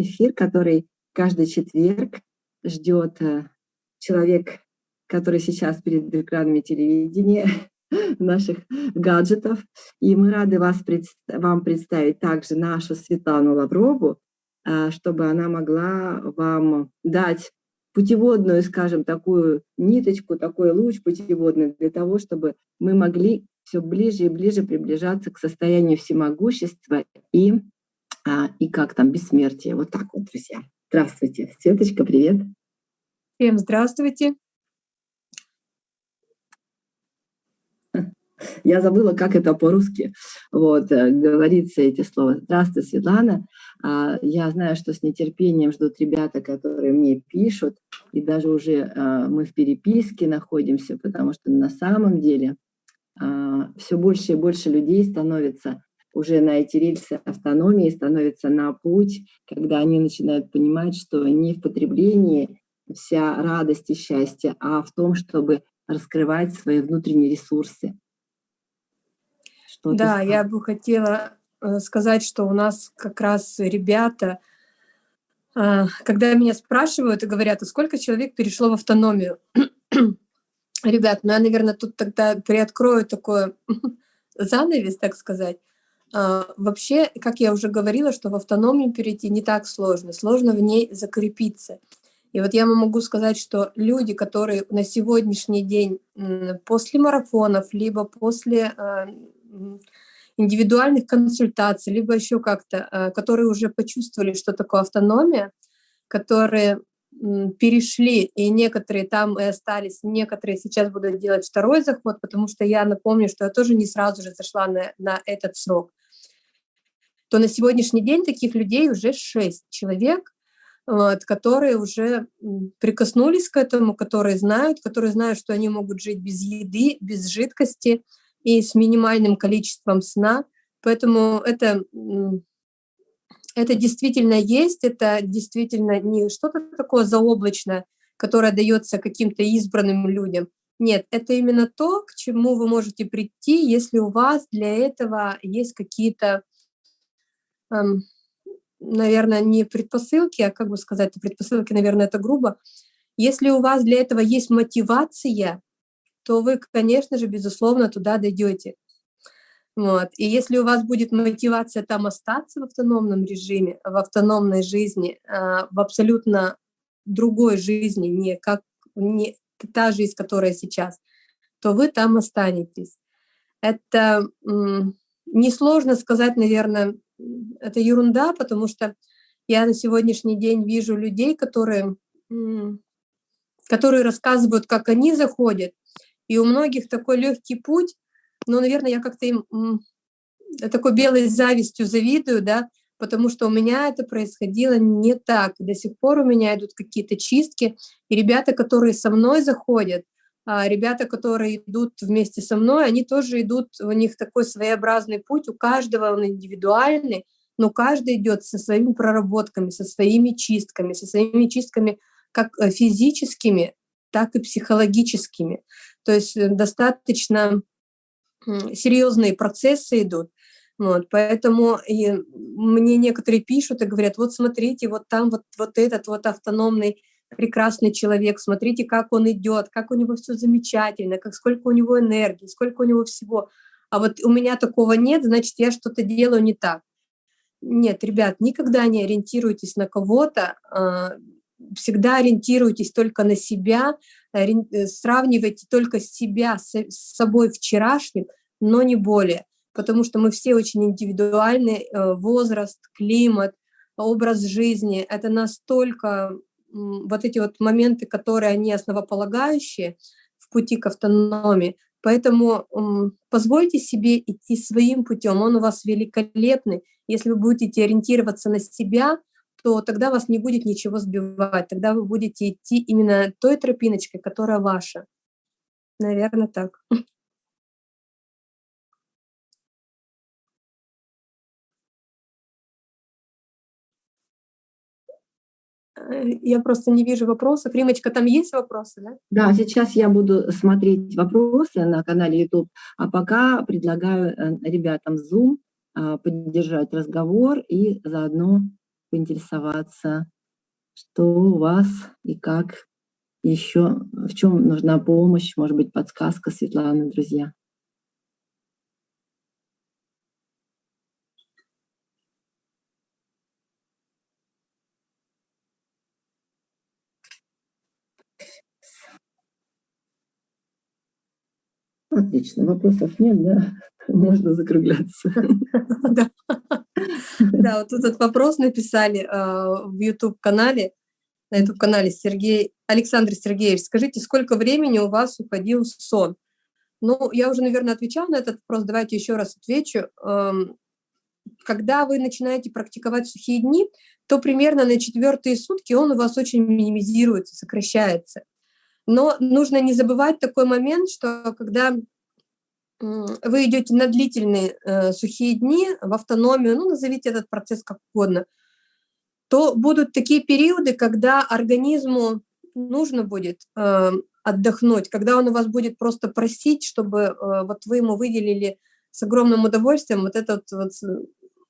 эфир, который каждый четверг ждет э, человек, который сейчас перед экранами телевидения, наших гаджетов. И мы рады вас, вам представить также нашу Светлану Лаврову, а, чтобы она могла вам дать путеводную, скажем, такую ниточку, такой луч путеводный для того, чтобы мы могли все ближе и ближе приближаться к состоянию всемогущества и, а, и как там, бессмертия. Вот так вот, друзья. Здравствуйте. Светочка, привет. Всем здравствуйте. Я забыла, как это по-русски вот, э, говорится эти слова. Здравствуй, Светлана. А, я знаю, что с нетерпением ждут ребята, которые мне пишут, и даже уже а, мы в переписке находимся, потому что на самом деле а, все больше и больше людей становится уже на эти рельсы автономии, становятся на путь, когда они начинают понимать, что не в потреблении вся радость и счастье, а в том, чтобы раскрывать свои внутренние ресурсы, что да, я бы хотела э, сказать, что у нас как раз ребята, а, когда меня спрашивают и говорят, а сколько человек перешло в автономию? Ребят, ну я, наверное, тут тогда приоткрою такой занавес, так сказать. А, вообще, как я уже говорила, что в автономию перейти не так сложно, сложно в ней закрепиться. И вот я могу сказать, что люди, которые на сегодняшний день после марафонов, либо после а, индивидуальных консультаций, либо еще как-то, э, которые уже почувствовали, что такое автономия, которые перешли, и некоторые там и остались, некоторые сейчас будут делать второй заход, потому что я напомню, что я тоже не сразу же зашла на, на этот срок, то на сегодняшний день таких людей уже шесть человек, вот, которые уже прикоснулись к этому, которые знают, которые знают, что они могут жить без еды, без жидкости, и с минимальным количеством сна. Поэтому это, это действительно есть, это действительно не что-то такое заоблачное, которое дается каким-то избранным людям. Нет, это именно то, к чему вы можете прийти, если у вас для этого есть какие-то, наверное, не предпосылки, а как бы сказать, предпосылки, наверное, это грубо. Если у вас для этого есть мотивация, то вы, конечно же, безусловно, туда дойдете. Вот. И если у вас будет мотивация там остаться в автономном режиме, в автономной жизни, а, в абсолютно другой жизни, не как не та жизнь, которая сейчас, то вы там останетесь. Это несложно сказать, наверное, это ерунда, потому что я на сегодняшний день вижу людей, которые, которые рассказывают, как они заходят, и у многих такой легкий путь, но, наверное, я как-то им такой белой завистью завидую, да, потому что у меня это происходило не так. До сих пор у меня идут какие-то чистки, и ребята, которые со мной заходят, ребята, которые идут вместе со мной, они тоже идут, у них такой своеобразный путь, у каждого он индивидуальный, но каждый идет со своими проработками, со своими чистками, со своими чистками как э, физическими, так и психологическими. То есть э, достаточно серьезные процессы идут. Вот, поэтому и мне некоторые пишут и говорят, вот смотрите, вот там вот, вот этот вот автономный прекрасный человек, смотрите, как он идет, как у него все замечательно, как сколько у него энергии, сколько у него всего. А вот у меня такого нет, значит, я что-то делаю не так. Нет, ребят, никогда не ориентируйтесь на кого-то, а, всегда ориентируйтесь только на себя, Э, сравнивайте только себя с собой вчерашним, но не более, потому что мы все очень индивидуальны, э, возраст, климат, образ жизни, это настолько вот эти вот моменты, которые они основополагающие в пути к автономии, поэтому позвольте себе идти своим путем, он у вас великолепный, если вы будете ориентироваться на себя, то тогда вас не будет ничего сбивать, тогда вы будете идти именно той тропиночкой, которая ваша. Наверное, так. я просто не вижу вопросов. Римочка, там есть вопросы, да? Да, сейчас я буду смотреть вопросы на канале YouTube, а пока предлагаю э, ребятам Zoom а, поддержать разговор и заодно поинтересоваться, что у вас и как еще, в чем нужна помощь, может быть, подсказка Светланы, друзья. Отлично, вопросов нет, да? Можно закругляться. Да, вот этот вопрос написали э, в YouTube-канале, на YouTube-канале Сергей, Александр Сергеевич, скажите, сколько времени у вас уходил сон? Ну, я уже, наверное, отвечала на этот вопрос, давайте еще раз отвечу. Эм, когда вы начинаете практиковать сухие дни, то примерно на четвертые сутки он у вас очень минимизируется, сокращается. Но нужно не забывать такой момент, что когда вы идете на длительные э, сухие дни в автономию, ну, назовите этот процесс как угодно, то будут такие периоды, когда организму нужно будет э, отдохнуть, когда он у вас будет просто просить, чтобы э, вот вы ему выделили с огромным удовольствием вот это вот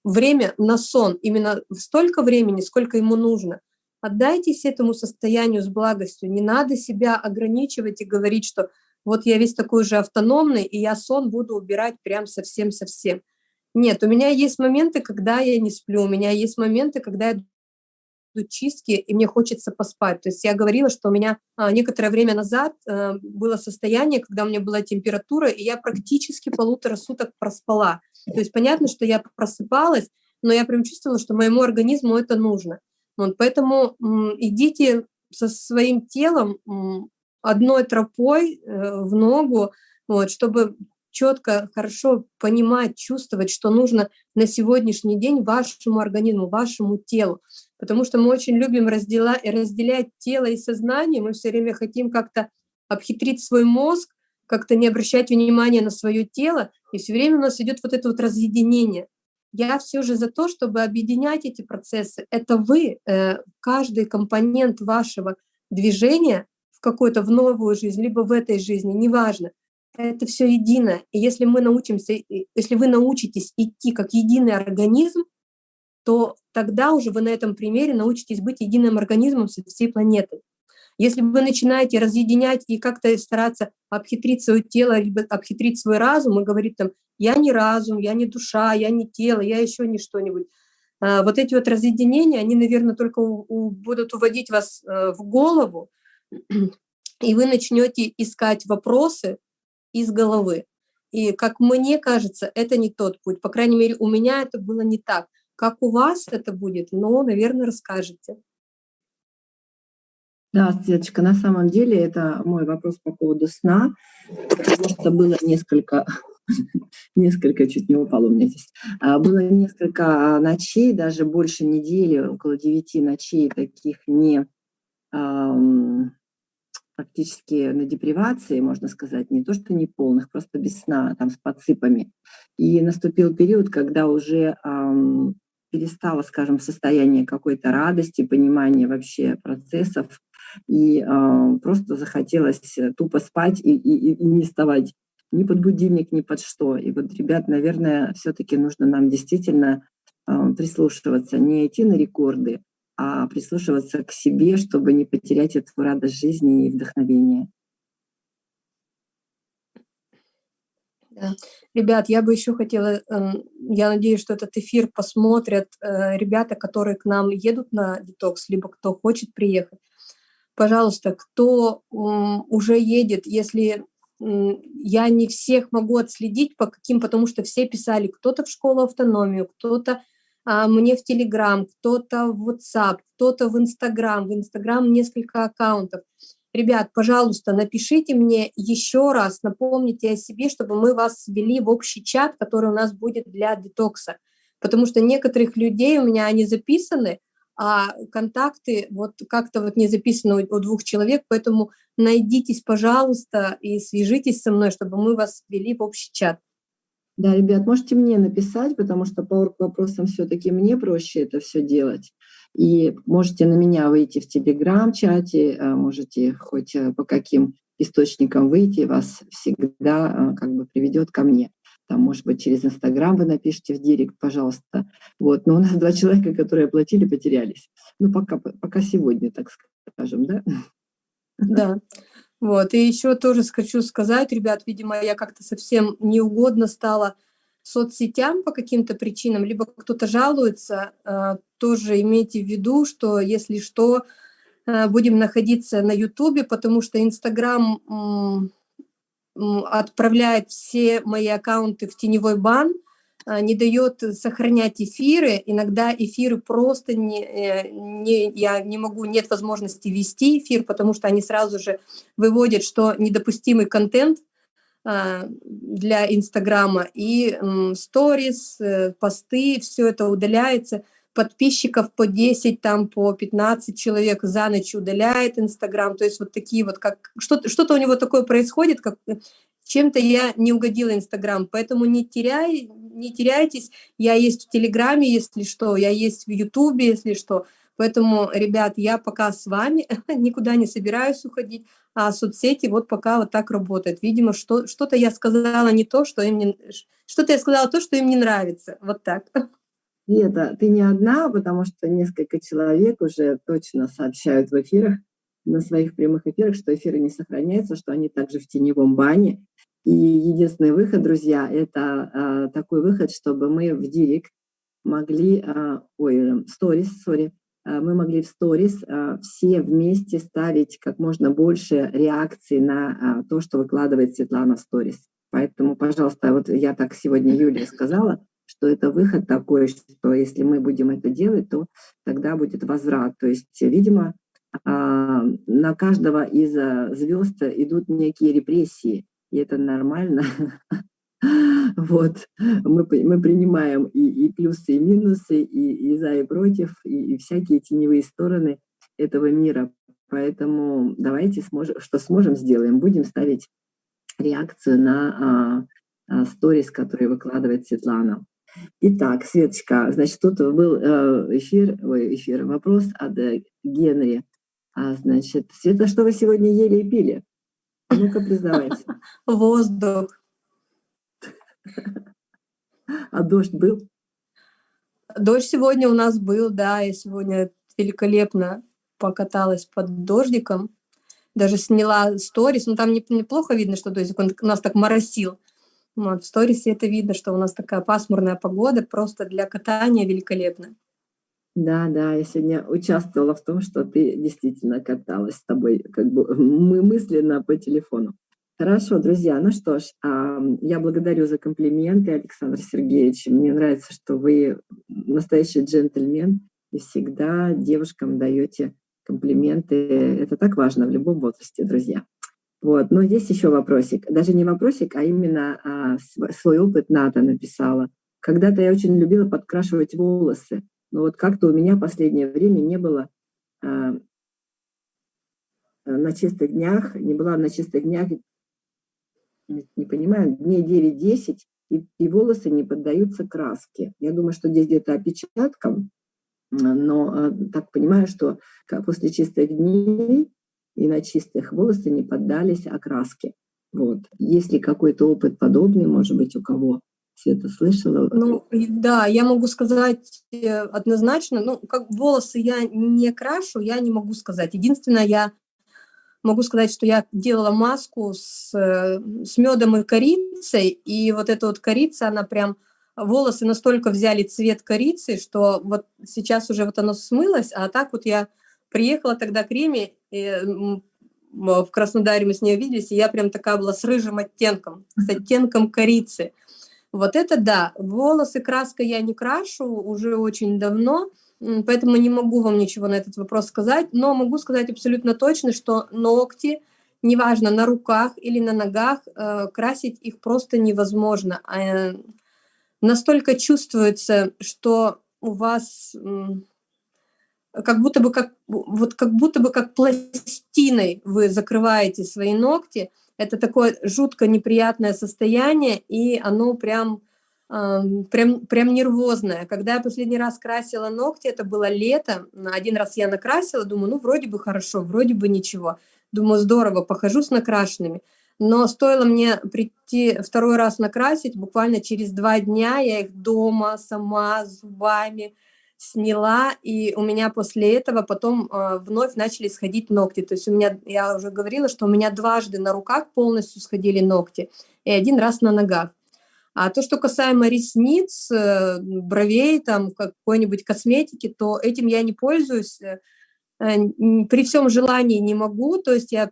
время на сон, именно столько времени, сколько ему нужно. Отдайтесь этому состоянию с благостью, не надо себя ограничивать и говорить, что вот я весь такой же автономный, и я сон буду убирать прям совсем-совсем. Нет, у меня есть моменты, когда я не сплю, у меня есть моменты, когда я идут чистки, и мне хочется поспать. То есть я говорила, что у меня а, некоторое время назад а, было состояние, когда у меня была температура, и я практически полутора суток проспала. То есть понятно, что я просыпалась, но я прям чувствовала, что моему организму это нужно. Вот, поэтому идите со своим телом, одной тропой э, в ногу, вот, чтобы четко, хорошо понимать, чувствовать, что нужно на сегодняшний день вашему организму, вашему телу. Потому что мы очень любим раздела, разделять тело и сознание, мы все время хотим как-то обхитрить свой мозг, как-то не обращать внимания на свое тело, и все время у нас идет вот это вот разъединение. Я все же за то, чтобы объединять эти процессы. Это вы, э, каждый компонент вашего движения в какую-то в новую жизнь, либо в этой жизни, неважно. Это все едино. И если мы научимся, если вы научитесь идти как единый организм, то тогда уже вы на этом примере научитесь быть единым организмом со всей планетой. Если вы начинаете разъединять и как-то стараться обхитрить свое тело, либо обхитрить свой разум и говорить там, я не разум, я не душа, я не тело, я еще не что-нибудь, а, вот эти вот разъединения, они, наверное, только будут уводить вас э, в голову, и вы начнете искать вопросы из головы. И, как мне кажется, это не тот путь. По крайней мере, у меня это было не так. Как у вас это будет, но, наверное, расскажете. Да, Светочка, на самом деле это мой вопрос по поводу сна, потому что было несколько, несколько, чуть не упало у меня здесь, а, было несколько ночей, даже больше недели, около девяти ночей таких не практически на депривации, можно сказать, не то что не полных, просто без сна, там с подсыпами. И наступил период, когда уже перестало, скажем, состояние какой-то радости, понимания вообще процессов, и э, просто захотелось тупо спать и, и, и не вставать ни под будильник, ни под что. И вот, ребят, наверное, все-таки нужно нам действительно э, прислушиваться, не идти на рекорды, а прислушиваться к себе, чтобы не потерять эту радость жизни и вдохновение. Ребят, я бы еще хотела, эм, я надеюсь, что этот эфир посмотрят э, ребята, которые к нам едут на детокс, либо кто хочет приехать. Пожалуйста, кто уже едет, если я не всех могу отследить, по каким, потому что все писали, кто-то в школу автономию, кто-то а, мне в Телеграм, кто-то в WhatsApp, кто-то в Инстаграм. В Инстаграм несколько аккаунтов. Ребят, пожалуйста, напишите мне еще раз, напомните о себе, чтобы мы вас ввели в общий чат, который у нас будет для детокса. Потому что некоторых людей у меня они записаны, а контакты вот как-то вот не записаны у двух человек, поэтому найдитесь, пожалуйста, и свяжитесь со мной, чтобы мы вас ввели в общий чат. Да, ребят, можете мне написать, потому что по вопросам все-таки мне проще это все делать. И можете на меня выйти в Телеграм-чате, а можете хоть э, по каким источникам выйти, вас всегда а, как бы приведет ко мне. там, может быть, через Инстаграм вы напишите в директ, пожалуйста. Вот. Но у нас два человека, которые оплатили, потерялись. Ну, пока, пока сегодня, так скажем, да? Да. Вот. И еще тоже хочу сказать, ребят, видимо, я как-то совсем неугодно стала соцсетям по каким-то причинам, либо кто-то жалуется, э, тоже имейте в виду, что если что, э, будем находиться на Ютубе, потому что Инстаграм отправляет все мои аккаунты в теневой бан, а, не дает сохранять эфиры. Иногда эфиры просто не, э, не, я не могу, нет возможности вести эфир, потому что они сразу же выводят, что недопустимый контент а, для Инстаграма. И сторис, э, посты, все это удаляется. Подписчиков по 10, там по 15 человек за ночь удаляет Инстаграм. То есть вот такие вот, как что-то что у него такое происходит, как чем-то я не угодила Инстаграм, поэтому не, теряй, не теряйтесь, я есть в Телеграме, если что, я есть в Ютубе, если что. Поэтому, ребят, я пока с вами, никуда не собираюсь уходить, а соцсети вот пока вот так работают. Видимо, что, что-то я сказала не то, что им не... Что-то я сказала то, что им не нравится. Вот так. Нет, ты не одна, потому что несколько человек уже точно сообщают в эфирах, на своих прямых эфирах, что эфиры не сохраняются, что они также в теневом бане. И единственный выход, друзья, это а, такой выход, чтобы мы в директ могли, а, ой, сторис, сори, а, мы могли в сторис все вместе ставить как можно больше реакций на то, что выкладывает Светлана в сторис. Поэтому, пожалуйста, вот я так сегодня Юлия сказала, что это выход такой, что если мы будем это делать, то тогда будет возврат. То есть, видимо, а, на каждого из а, звезд идут некие репрессии, и это нормально. Вот, мы, мы принимаем и, и плюсы, и минусы, и, и за, и против, и, и всякие теневые стороны этого мира. Поэтому давайте, сможем, что сможем, сделаем. Будем ставить реакцию на а, а, сторис, которые выкладывает Светлана. Итак, Светочка, значит, тут был э, эфир, ой, эфир, вопрос от э, Генри. А, значит, Света, что вы сегодня ели и пили? Ну-ка, признавайся. Воздух. А дождь был? Дождь сегодня у нас был, да, я сегодня великолепно покаталась под дождиком, даже сняла сторис, ну там неплохо видно, что дождик, он у нас так моросил. Вот, в сторисе это видно, что у нас такая пасмурная погода, просто для катания великолепно. Да, да, я сегодня участвовала в том, что ты действительно каталась с тобой, как бы мы мысленно по телефону. Хорошо, друзья, ну что ж, я благодарю за комплименты, Александр Сергеевич. Мне нравится, что вы настоящий джентльмен и всегда девушкам даете комплименты. Это так важно в любом возрасте, друзья. Вот, но здесь еще вопросик. Даже не вопросик, а именно а, свой опыт Ната написала. Когда-то я очень любила подкрашивать волосы. Но вот как-то у меня в последнее время не было а, на чистых днях, не была на чистых днях, не понимаю, дней 9-10, и, и волосы не поддаются краске. Я думаю, что здесь где-то опечатком, но а, так понимаю, что после чистых дней и на чистых волосы не поддались окраске. Вот. Есть ли какой-то опыт подобный, может быть, у кого Света слышала? Ну, да, я могу сказать э, однозначно, ну, как волосы я не крашу, я не могу сказать. Единственное, я могу сказать, что я делала маску с, э, с медом и корицей, и вот эта вот корица, она прям, волосы настолько взяли цвет корицы, что вот сейчас уже вот оно смылось, а так вот я приехала тогда к Риме, и в Краснодаре мы с ней виделись, и я прям такая была с рыжим оттенком, с оттенком корицы. Вот это да, волосы краска я не крашу уже очень давно, поэтому не могу вам ничего на этот вопрос сказать, но могу сказать абсолютно точно, что ногти, неважно, на руках или на ногах, э, красить их просто невозможно. А, настолько чувствуется, что у вас как будто бы как, вот как будто бы как пластиной вы закрываете свои ногти, это такое жутко неприятное состояние, и оно прям, прям, прям нервозное. Когда я последний раз красила ногти, это было лето, один раз я накрасила, думаю, ну, вроде бы хорошо, вроде бы ничего. Думаю, здорово, похожу с накрашенными. Но стоило мне прийти второй раз накрасить, буквально через два дня я их дома сама зубами сняла, и у меня после этого потом э, вновь начали сходить ногти. То есть у меня, я уже говорила, что у меня дважды на руках полностью сходили ногти, и один раз на ногах. А то, что касаемо ресниц, э, бровей, там какой-нибудь косметики, то этим я не пользуюсь. Э, при всем желании не могу, то есть я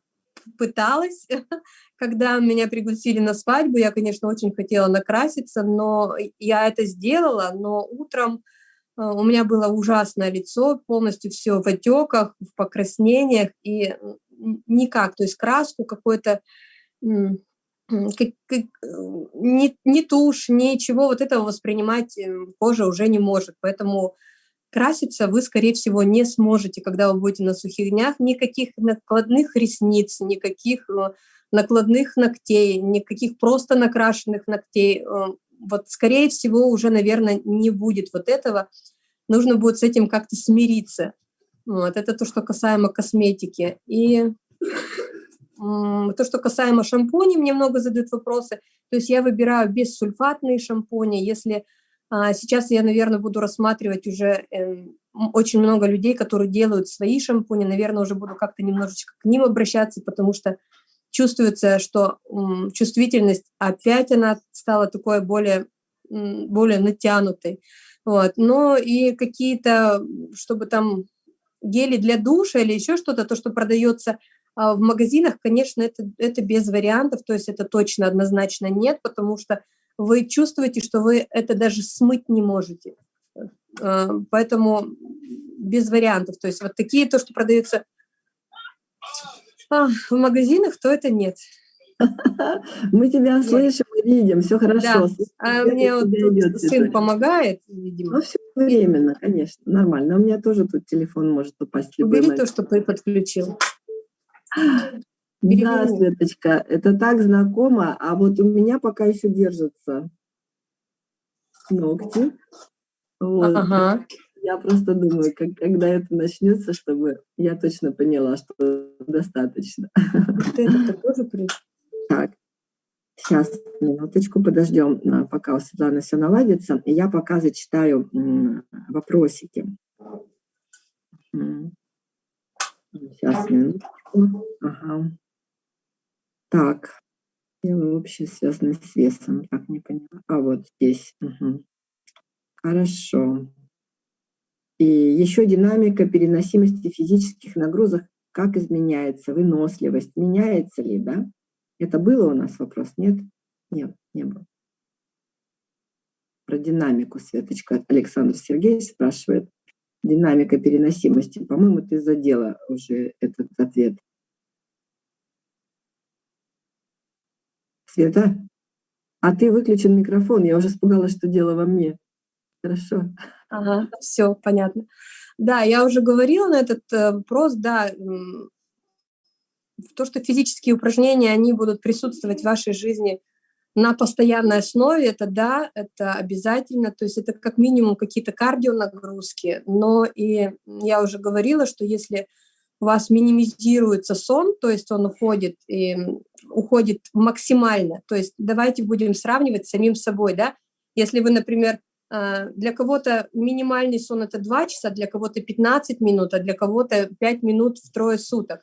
пыталась, когда меня пригласили на свадьбу, я, конечно, очень хотела накраситься, но я это сделала, но утром э, у меня было ужасное лицо, полностью все в отеках, в покраснениях, и никак, то есть краску какой-то, как, как, ни, ни тушь, ничего вот этого воспринимать кожа уже не может, поэтому краситься вы, скорее всего, не сможете, когда вы будете на сухих днях. Никаких накладных ресниц, никаких э, накладных ногтей, никаких просто накрашенных ногтей. Э, вот, скорее всего, уже, наверное, не будет вот этого. Нужно будет с этим как-то смириться. Вот, это то, что касаемо косметики. И то, что касаемо шампуней, мне много задают вопросы. То есть я выбираю бессульфатные шампуни. Если а сейчас я, наверное, буду рассматривать уже эм, очень много людей, которые делают свои шампуни. Наверное, уже буду как-то немножечко к ним обращаться, потому что чувствуется, что чувствительность опять она стала такой более, более натянутой. Вот. Но и какие-то, чтобы там гели для душа или еще что-то, то, что продается а, в магазинах, конечно, это, это без вариантов, то есть это точно однозначно нет, потому что вы чувствуете, что вы это даже смыть не можете. Э, поэтому без вариантов. То есть вот такие, то, что продаются а, в магазинах, то это нет. Мы тебя слышим и видим, все хорошо. Да. А мне вот тут сын помогает, видимо. Ну, все временно, конечно, нормально. У меня тоже тут телефон может упасть. Убери то, что ты подключил. Да, Светочка, это так знакомо, а вот у меня пока еще держатся ногти. Вот. Ага. Я просто думаю, как, когда это начнется, чтобы я точно поняла, что достаточно. Ты это тоже Так, сейчас, минуточку, подождем, пока у Светланы все наладится. Я пока зачитаю вопросики. Сейчас, минуточку. Ага. Так, вообще связаны с весом. Так, не поняла. А вот здесь. Угу. Хорошо. И еще динамика переносимости физических нагрузок. Как изменяется? Выносливость меняется ли, да? Это было у нас вопрос? Нет? Нет, не было. Про динамику Светочка Александр Сергеевич спрашивает. Динамика переносимости. По-моему, ты задела уже этот ответ. Света, а ты выключен микрофон, я уже испугалась, что дело во мне. Хорошо. Ага, все, понятно. Да, я уже говорила на этот э, вопрос, да, то, что физические упражнения, они будут присутствовать в вашей жизни на постоянной основе, это да, это обязательно, то есть это как минимум какие-то кардионагрузки, но и я уже говорила, что если у вас минимизируется сон, то есть он уходит, и, уходит максимально. То есть давайте будем сравнивать с самим собой, да. Если вы, например, для кого-то минимальный сон – это 2 часа, для кого-то 15 минут, а для кого-то 5 минут в трое суток.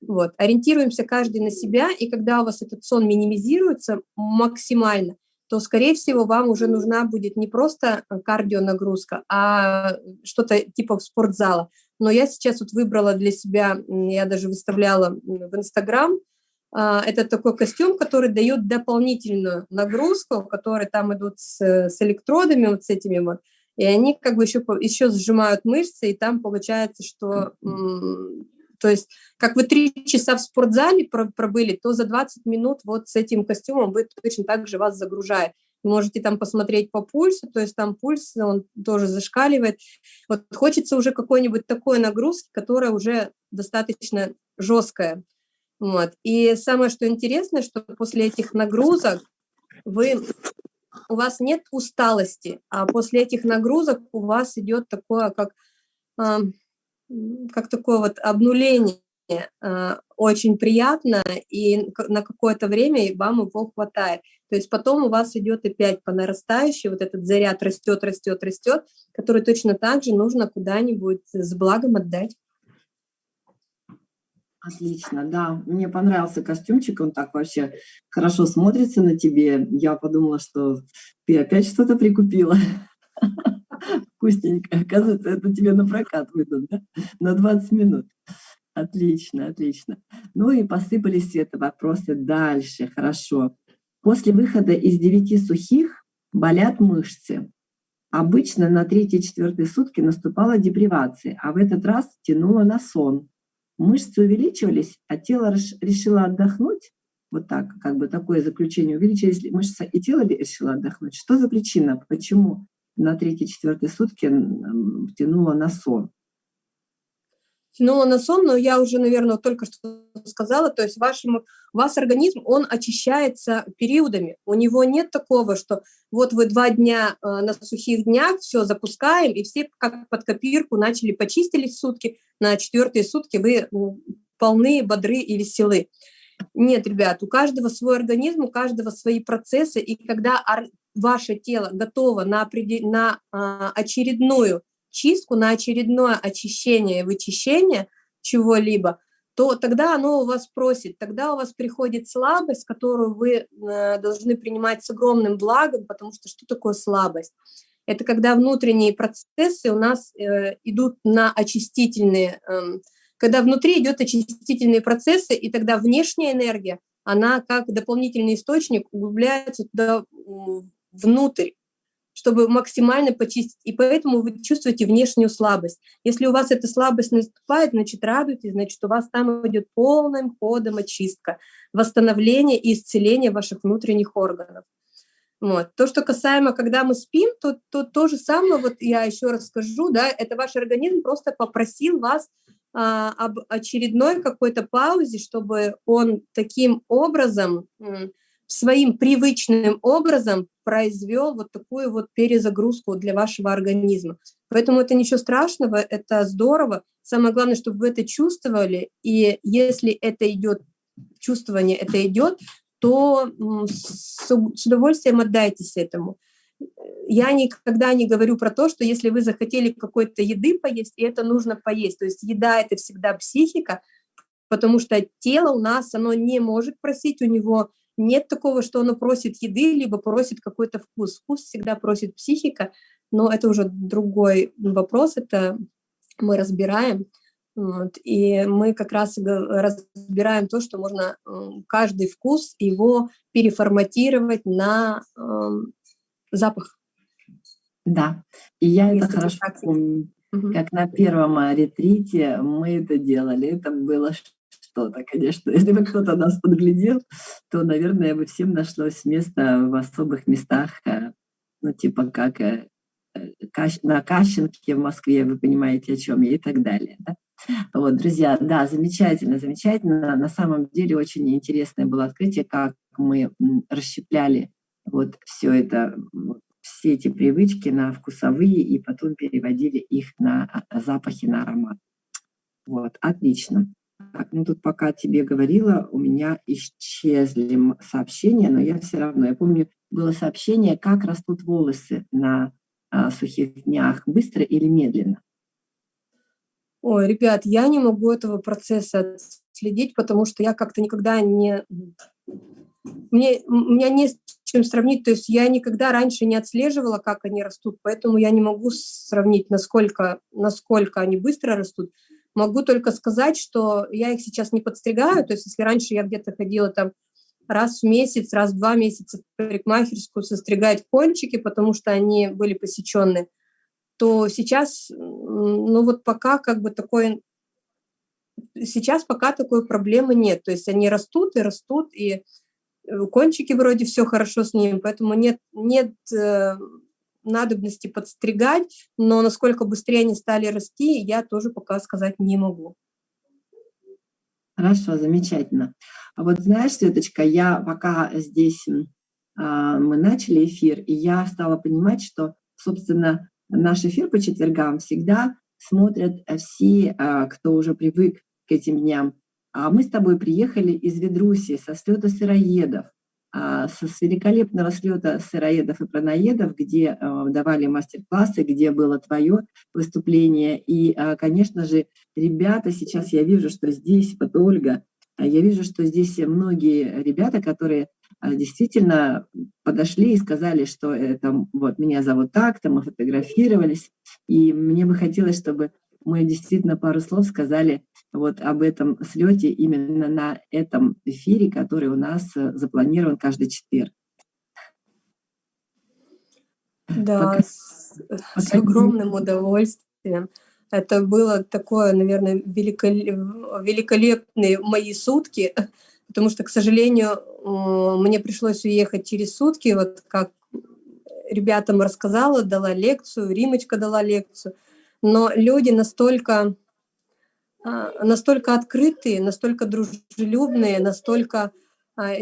Вот. Ориентируемся каждый на себя, и когда у вас этот сон минимизируется максимально, то, скорее всего, вам уже нужна будет не просто кардионагрузка, а что-то типа спортзала но я сейчас вот выбрала для себя, я даже выставляла в Инстаграм, это такой костюм, который дает дополнительную нагрузку, которые там идут с, с электродами, вот с этими вот, и они как бы еще, еще сжимают мышцы, и там получается, что, то есть, как вы три часа в спортзале пробыли, то за 20 минут вот с этим костюмом вы точно так же вас загружает можете там посмотреть по пульсу, то есть там пульс, он тоже зашкаливает. Вот хочется уже какой-нибудь такой нагрузки, которая уже достаточно жесткая. Вот. И самое, что интересно, что после этих нагрузок вы, у вас нет усталости, а после этих нагрузок у вас идет такое, как, как такое вот обнуление э, очень приятно, и на какое-то время вам его хватает. То есть потом у вас идет опять по нарастающей, вот этот заряд растет, растет, растет, который точно так же нужно куда-нибудь с благом отдать. Отлично, да. Мне понравился костюмчик, он так вообще хорошо смотрится на тебе. Я подумала, что ты опять что-то прикупила. Вкусненько. Оказывается, это тебе на прокат выйдут, да? На 20 минут. Отлично, отлично. Ну и посыпались все это вопросы дальше. Хорошо. После выхода из девяти сухих болят мышцы. Обычно на третьи-четвертые сутки наступала депривация, а в этот раз тянуло на сон. Мышцы увеличивались, а тело решило отдохнуть. Вот так, как бы такое заключение. Увеличились мышцы, и тело решило отдохнуть. Что за причина? Почему на третьи-четвертые сутки тянуло на сон? Тянуло на сон, но я уже, наверное, только что сказала, то есть вашему, у вас организм, он очищается периодами. У него нет такого, что вот вы два дня э, на сухих днях все запускаем, и все как под копирку начали почистились сутки, на четвертые сутки вы полны, бодры и веселы. Нет, ребят, у каждого свой организм, у каждого свои процессы, и когда ваше тело готово на, на а, очередную чистку, на очередное очищение и вычищение чего-либо, то тогда оно у вас просит, тогда у вас приходит слабость, которую вы э, должны принимать с огромным благом, потому что что такое слабость? Это когда внутренние процессы у нас э, идут на очистительные, э, когда внутри идет очистительные процессы, и тогда внешняя энергия, она как дополнительный источник углубляется туда внутрь чтобы максимально почистить. И поэтому вы чувствуете внешнюю слабость. Если у вас эта слабость наступает, значит, радуйтесь, значит, у вас там идет полным ходом очистка, восстановление и исцеление ваших внутренних органов. Вот. То, что касаемо, когда мы спим, то, то то же самое, вот я еще раз скажу, да, это ваш организм просто попросил вас а, об очередной какой-то паузе, чтобы он таким образом своим привычным образом произвел вот такую вот перезагрузку для вашего организма. Поэтому это ничего страшного, это здорово. Самое главное, чтобы вы это чувствовали, и если это идет, чувствование это идет, то с, удовольствием отдайтесь этому. Я никогда не говорю про то, что если вы захотели какой-то еды поесть, и это нужно поесть. То есть еда – это всегда психика, потому что тело у нас, оно не может просить, у него нет такого, что оно просит еды, либо просит какой-то вкус. Вкус всегда просит психика, но это уже другой вопрос, это мы разбираем. Вот, и мы как раз разбираем то, что можно каждый вкус его переформатировать на э, запах. Да, и я Если это хорошо помню. Угу. Как на первом ретрите мы это делали. Это было что-то, конечно. Если бы кто-то нас подглядел, то, наверное, бы всем нашлось место в особых местах, э, ну, типа как э, э, на Кащенке в Москве, вы понимаете, о чем я, и так далее. Да? Вот, друзья, да, замечательно, замечательно. На самом деле очень интересное было открытие, как мы расщепляли вот все это, все эти привычки на вкусовые и потом переводили их на а, запахи, на аромат. Вот, отлично. Ну тут пока тебе говорила, у меня исчезли сообщения, но я все равно, я помню, было сообщение, как растут волосы на а, сухих днях, быстро или медленно? Ой, ребят, я не могу этого процесса следить, потому что я как-то никогда не... Мне, меня не с чем сравнить, то есть я никогда раньше не отслеживала, как они растут, поэтому я не могу сравнить, насколько, насколько они быстро растут. Могу только сказать, что я их сейчас не подстригаю, то есть если раньше я где-то ходила там раз в месяц, раз в два месяца в парикмахерскую состригать кончики, потому что они были посеченные, то сейчас, ну вот пока как бы такой, сейчас пока такой проблемы нет, то есть они растут и растут, и э, кончики вроде все хорошо с ними, поэтому нет, нет э, надобности подстригать, но насколько быстрее они стали расти, я тоже пока сказать не могу. Хорошо, замечательно. А вот знаешь, Светочка, я пока здесь а, мы начали эфир, и я стала понимать, что, собственно, наш эфир по четвергам всегда смотрят все, а, кто уже привык к этим дням. А мы с тобой приехали из Ведруси со слета сыроедов, а, с великолепного слета сыроедов и праноедов, где а, давали мастер-классы, где было твое выступление. И, а, конечно же, ребята, сейчас я вижу, что здесь, вот Ольга, я вижу, что здесь многие ребята, которые действительно подошли и сказали, что это, вот, меня зовут так-то, мы фотографировались. И мне бы хотелось, чтобы мы действительно пару слов сказали вот об этом слете именно на этом эфире, который у нас э, запланирован каждый четверг. Да, Пока... с, с огромным удовольствием. Это было такое, наверное, великолепные мои сутки, потому что, к сожалению, мне пришлось уехать через сутки, вот как ребятам рассказала, дала лекцию, Римочка дала лекцию, но люди настолько, настолько открытые, настолько дружелюбные, настолько а,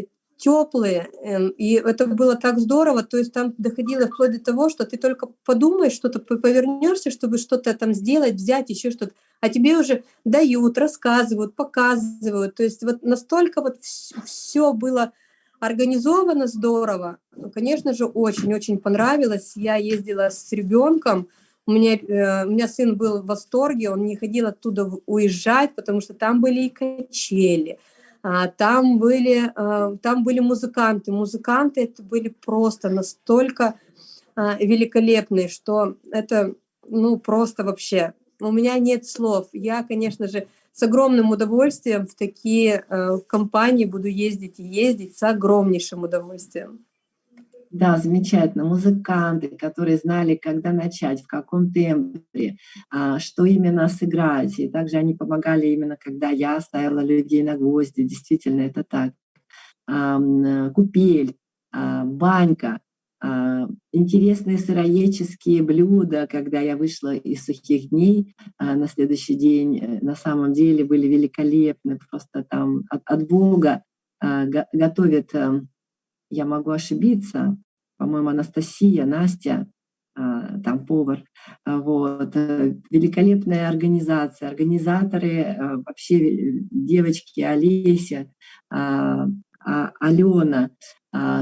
теплые, эм, и это было так здорово, то есть там доходило вплоть до того, что ты только подумаешь, что-то повернешься, чтобы что-то там сделать, взять, еще что-то, а тебе уже дают, рассказывают, показывают, то есть вот настолько вот все было организовано здорово, конечно же, очень-очень понравилось, я ездила с ребенком, у меня, э, у меня сын был в восторге, он не хотел оттуда уезжать, потому что там были и качели, а, там были, а, там были музыканты. Музыканты это были просто настолько а, великолепные, что это ну просто вообще, у меня нет слов. Я, конечно же, с огромным удовольствием в такие э, компании буду ездить и ездить с огромнейшим удовольствием. Да, замечательно. Музыканты, которые знали, когда начать, в каком темпе, а, что именно сыграть. И также они помогали именно, когда я ставила людей на гвозди. Действительно, это так. Купель, а, банька, а, интересные сыроедческие блюда, когда я вышла из сухих дней на следующий день, э, на самом деле были великолепны, просто там от, от Бога готовят я могу ошибиться, по-моему, Анастасия, Настя, а, там повар, а, вот, э, великолепная организация, организаторы, а, вообще девочки, Олеся, Алена,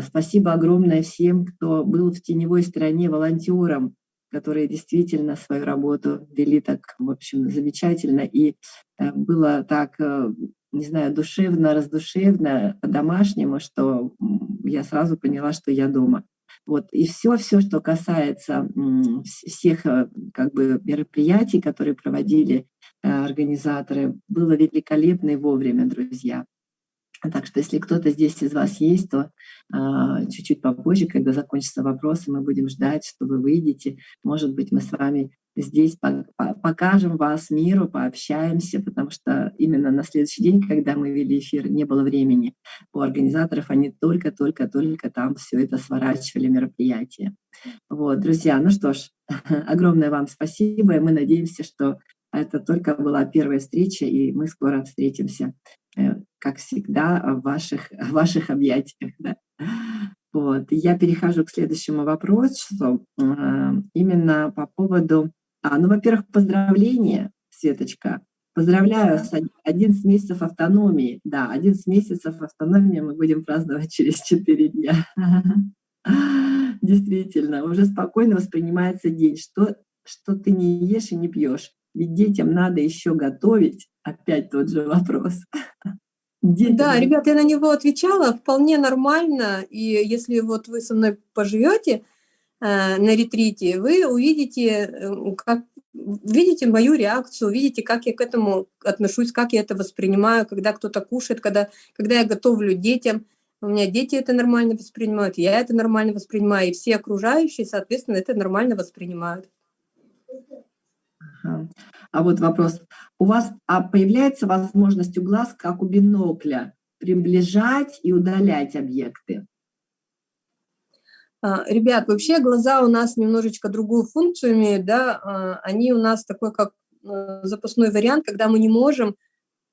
спасибо огромное всем, кто был в теневой стороне волонтером, которые действительно свою работу вели так, в общем, замечательно, и э, было так э, не знаю, душевно, раздушевно, по-домашнему, что я сразу поняла, что я дома. Вот. И все, все, что касается всех э, как бы, мероприятий, которые проводили э, организаторы, было великолепно и вовремя, друзья. Так что если кто-то здесь из вас есть, то а, чуть-чуть э, попозже, когда закончатся вопросы, мы будем ждать, что вы выйдете. Может быть, мы с вами здесь покажем вас миру, пообщаемся, потому что именно на следующий день, когда мы вели эфир, не было времени. У организаторов они только-только-только там все это сворачивали, мероприятие. Вот, друзья, ну что ж, огромное вам спасибо, и мы надеемся, что это только была первая встреча, и мы скоро встретимся, как всегда, в ваших, в ваших объятиях. Да? Вот. Я перехожу к следующему вопросу, э, именно по поводу а, ну, во-первых, поздравления, Светочка. Поздравляю с 11 месяцев автономии. Да, 11 месяцев автономии мы будем праздновать через 4 дня. Действительно, уже спокойно воспринимается день. Что, что ты не ешь и не пьешь? Ведь детям надо еще готовить. Опять тот же вопрос. Детям. Да, ребят, я на него отвечала вполне нормально. И если вот вы со мной поживете, Э, на ретрите, вы увидите, э, как, видите мою реакцию, увидите, как я к этому отношусь, как я это воспринимаю, когда кто-то кушает, когда, когда я готовлю детям. У меня дети это нормально воспринимают, я это нормально воспринимаю, и все окружающие, соответственно, это нормально воспринимают. Ага. А вот вопрос. У вас а появляется возможность у глаз, как у бинокля, приближать и удалять объекты? А, ребят, вообще глаза у нас немножечко другую функцию имеют, да, а, они у нас такой как э, запасной вариант, когда мы не можем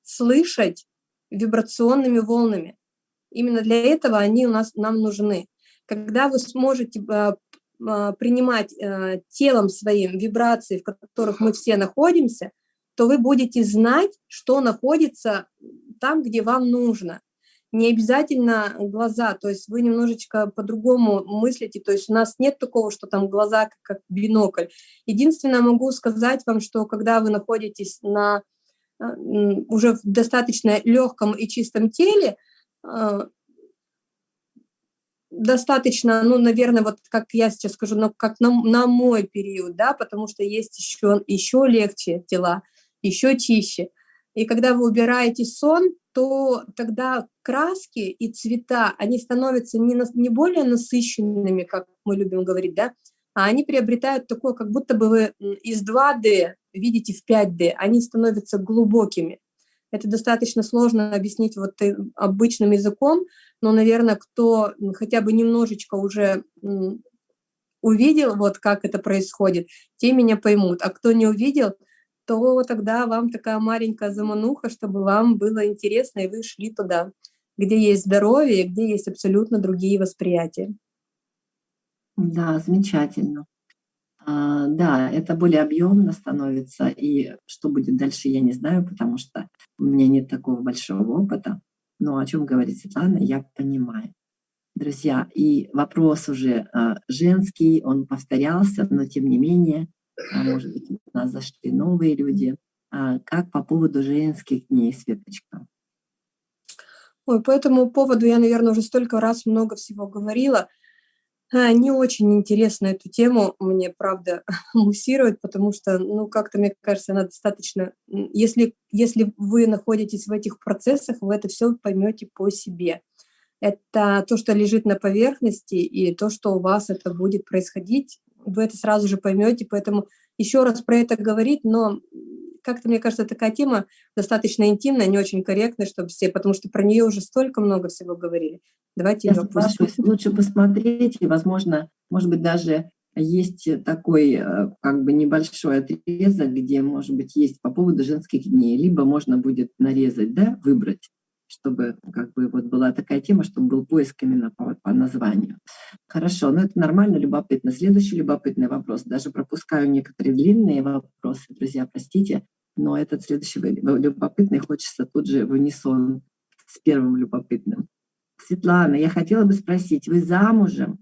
слышать вибрационными волнами. Именно для этого они у нас нам нужны. Когда вы сможете а, принимать э, телом своим вибрации, в которых мы все находимся, то вы будете знать, что находится там, где вам нужно. Не обязательно глаза, то есть вы немножечко по-другому мыслите, то есть у нас нет такого, что там глаза как бинокль. Единственное, могу сказать вам, что когда вы находитесь на а, уже в достаточно легком и чистом теле, а, достаточно, ну, наверное, вот как я сейчас скажу, ну, как на, на мой период, да, потому что есть еще, еще легче тела, еще чище. И когда вы убираете сон, то тогда краски и цвета, они становятся не, на, не более насыщенными, как мы любим говорить, да, а они приобретают такое, как будто бы вы из 2D видите в 5D, они становятся глубокими. Это достаточно сложно объяснить вот обычным языком, но, наверное, кто хотя бы немножечко уже увидел, вот как это происходит, те меня поймут. А кто не увидел, то тогда вам такая маленькая замануха, чтобы вам было интересно, и вы шли туда, где есть здоровье, где есть абсолютно другие восприятия. Да, замечательно. А, да, это более объемно становится, и что будет дальше, я не знаю, потому что у меня нет такого большого опыта. Но о чем говорит Светлана, я понимаю. Друзья, и вопрос уже а, женский, он повторялся, но тем не менее, а, может быть, у нас зашли новые люди. Как по поводу женских дней, Светочка? Ой, по этому поводу я, наверное, уже столько раз много всего говорила. А, не очень интересно эту тему мне, правда, муссировать, потому что, ну, как-то, мне кажется, она достаточно... Если, если вы находитесь в этих процессах, вы это все поймете по себе. Это то, что лежит на поверхности, и то, что у вас это будет происходить, вы это сразу же поймете, поэтому еще раз про это говорить, но как-то, мне кажется, такая тема достаточно интимная, не очень корректная, чтобы все, потому что про нее уже столько много всего говорили. Давайте Я соглашусь. Лучше посмотреть, и, возможно, может быть, даже есть такой э, как бы небольшой отрезок, где, может быть, есть по поводу женских дней, либо можно будет нарезать, да, выбрать, чтобы как бы вот была такая тема, чтобы был поиск именно по, по названию. Хорошо, ну это нормально, любопытно. Следующий любопытный вопрос. Даже пропускаю некоторые длинные вопросы, друзья, простите, но этот следующий любопытный хочется тут же в унисон с первым любопытным. Светлана, я хотела бы спросить, вы замужем?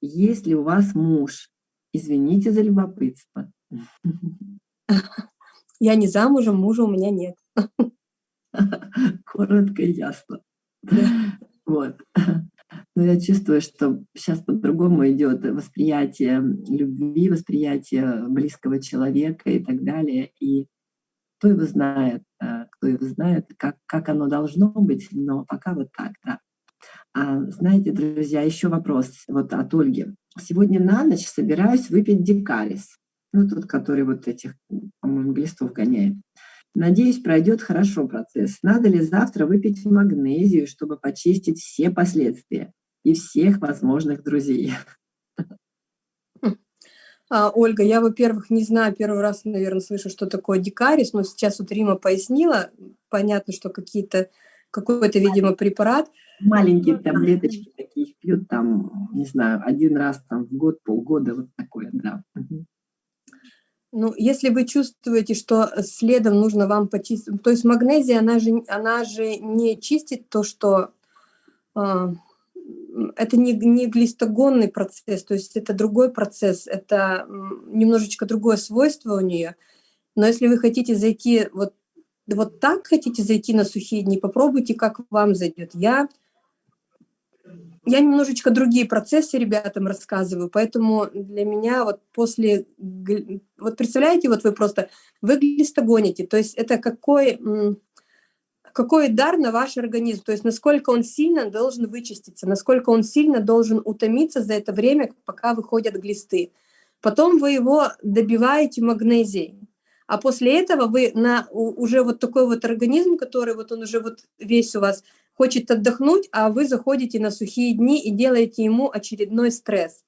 Есть ли у вас муж? Извините за любопытство. Я не замужем, мужа у меня нет. Коротко и ясно. Вот. Но я чувствую, что сейчас по-другому идет восприятие любви, восприятие близкого человека и так далее. И кто его знает, э, кто его знает, как, как оно должно быть, но пока вот так, да. А, знаете, друзья, еще вопрос вот от Ольги. Сегодня на ночь собираюсь выпить дикарис. Ну, тот, который вот этих, по-моему, глистов гоняет. Надеюсь, пройдет хорошо процесс. Надо ли завтра выпить магнезию, чтобы почистить все последствия и всех возможных друзей? А, Ольга, я, во-первых, не знаю, первый раз, наверное, слышу, что такое дикарис, но сейчас вот Рима пояснила. Понятно, что какие-то какой-то, видимо, препарат. Маленькие таблеточки такие пьют там, не знаю, один раз там в год, полгода, вот такое, да. Ну, если вы чувствуете, что следом нужно вам почистить, то есть магнезия, она же, она же не чистит то, что э, это не, не глистогонный процесс, то есть это другой процесс, это немножечко другое свойство у нее. Но если вы хотите зайти вот вот так хотите зайти на сухие дни, попробуйте, как вам зайдет. Я, я немножечко другие процессы ребятам рассказываю, поэтому для меня вот после... Вот представляете, вот вы просто, вы глистогоните, то есть это какой, какой дар на ваш организм, то есть насколько он сильно должен вычиститься, насколько он сильно должен утомиться за это время, пока выходят глисты. Потом вы его добиваете магнезией а после этого вы на уже вот такой вот организм, который вот он уже вот весь у вас хочет отдохнуть, а вы заходите на сухие дни и делаете ему очередной стресс.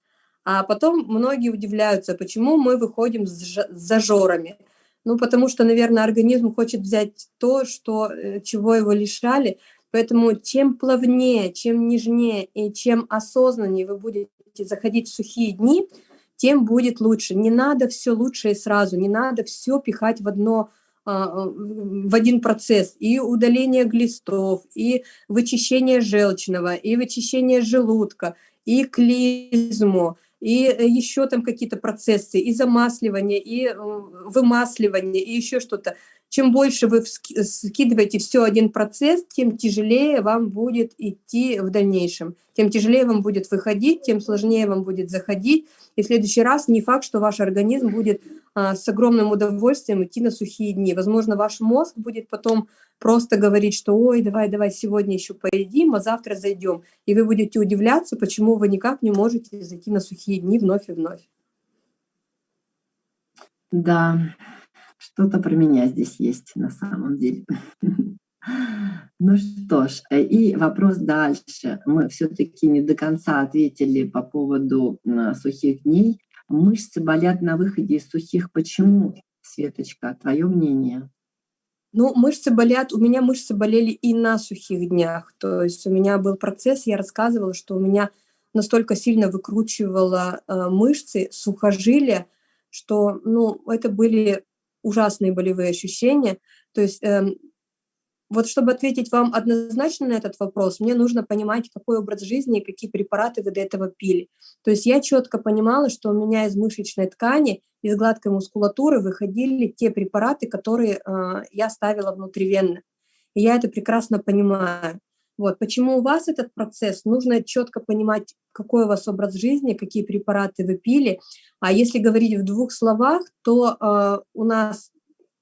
А потом многие удивляются, почему мы выходим с зажорами. Ну, потому что, наверное, организм хочет взять то, что, э, чего его лишали. Поэтому чем плавнее, чем нежнее и чем осознаннее вы будете заходить в сухие дни – тем будет лучше. Не надо все лучшее сразу, не надо все пихать в одно в один процесс и удаление глистов, и вычищение желчного, и вычищение желудка, и клизму, и еще там какие-то процессы, и замасливание, и вымасливание, и еще что-то чем больше вы скидываете все один процесс, тем тяжелее вам будет идти в дальнейшем. Тем тяжелее вам будет выходить, тем сложнее вам будет заходить. И в следующий раз не факт, что ваш организм будет а, с огромным удовольствием идти на сухие дни. Возможно, ваш мозг будет потом просто говорить, что ой, давай, давай сегодня еще поедим, а завтра зайдем. И вы будете удивляться, почему вы никак не можете зайти на сухие дни вновь и вновь. Да, что-то про меня здесь есть на самом деле. Ну что ж, э, и вопрос дальше. Мы все-таки не до конца ответили по поводу сухих дней. Мышцы болят на выходе из сухих. Почему, Светочка, твое мнение? Ну, мышцы болят, у меня мышцы болели и на сухих днях. То есть у меня был процесс, я рассказывала, что у меня настолько сильно выкручивало э, мышцы, сухожилия, что, ну, это были ужасные болевые ощущения. То есть э, вот чтобы ответить вам однозначно на этот вопрос, мне нужно понимать, какой образ жизни и какие препараты вы до этого пили. То есть я четко понимала, что у меня из мышечной ткани, из гладкой мускулатуры выходили те препараты, которые э, я ставила внутривенно. И я это прекрасно понимаю. Вот. Почему у вас этот процесс? Нужно четко понимать, какой у вас образ жизни, какие препараты вы пили. А если говорить в двух словах, то э, у нас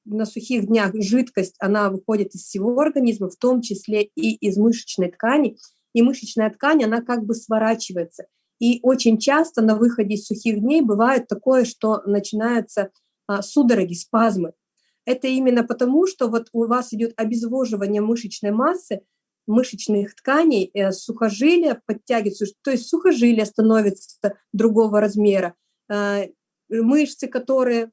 на сухих днях жидкость, она выходит из всего организма, в том числе и из мышечной ткани. И мышечная ткань, она как бы сворачивается. И очень часто на выходе из сухих дней бывает такое, что начинаются а, судороги, спазмы. Это именно потому, что вот у вас идет обезвоживание мышечной массы, мышечных тканей, э, сухожилия подтягиваются, то есть сухожилия становятся другого размера, э, мышцы, которые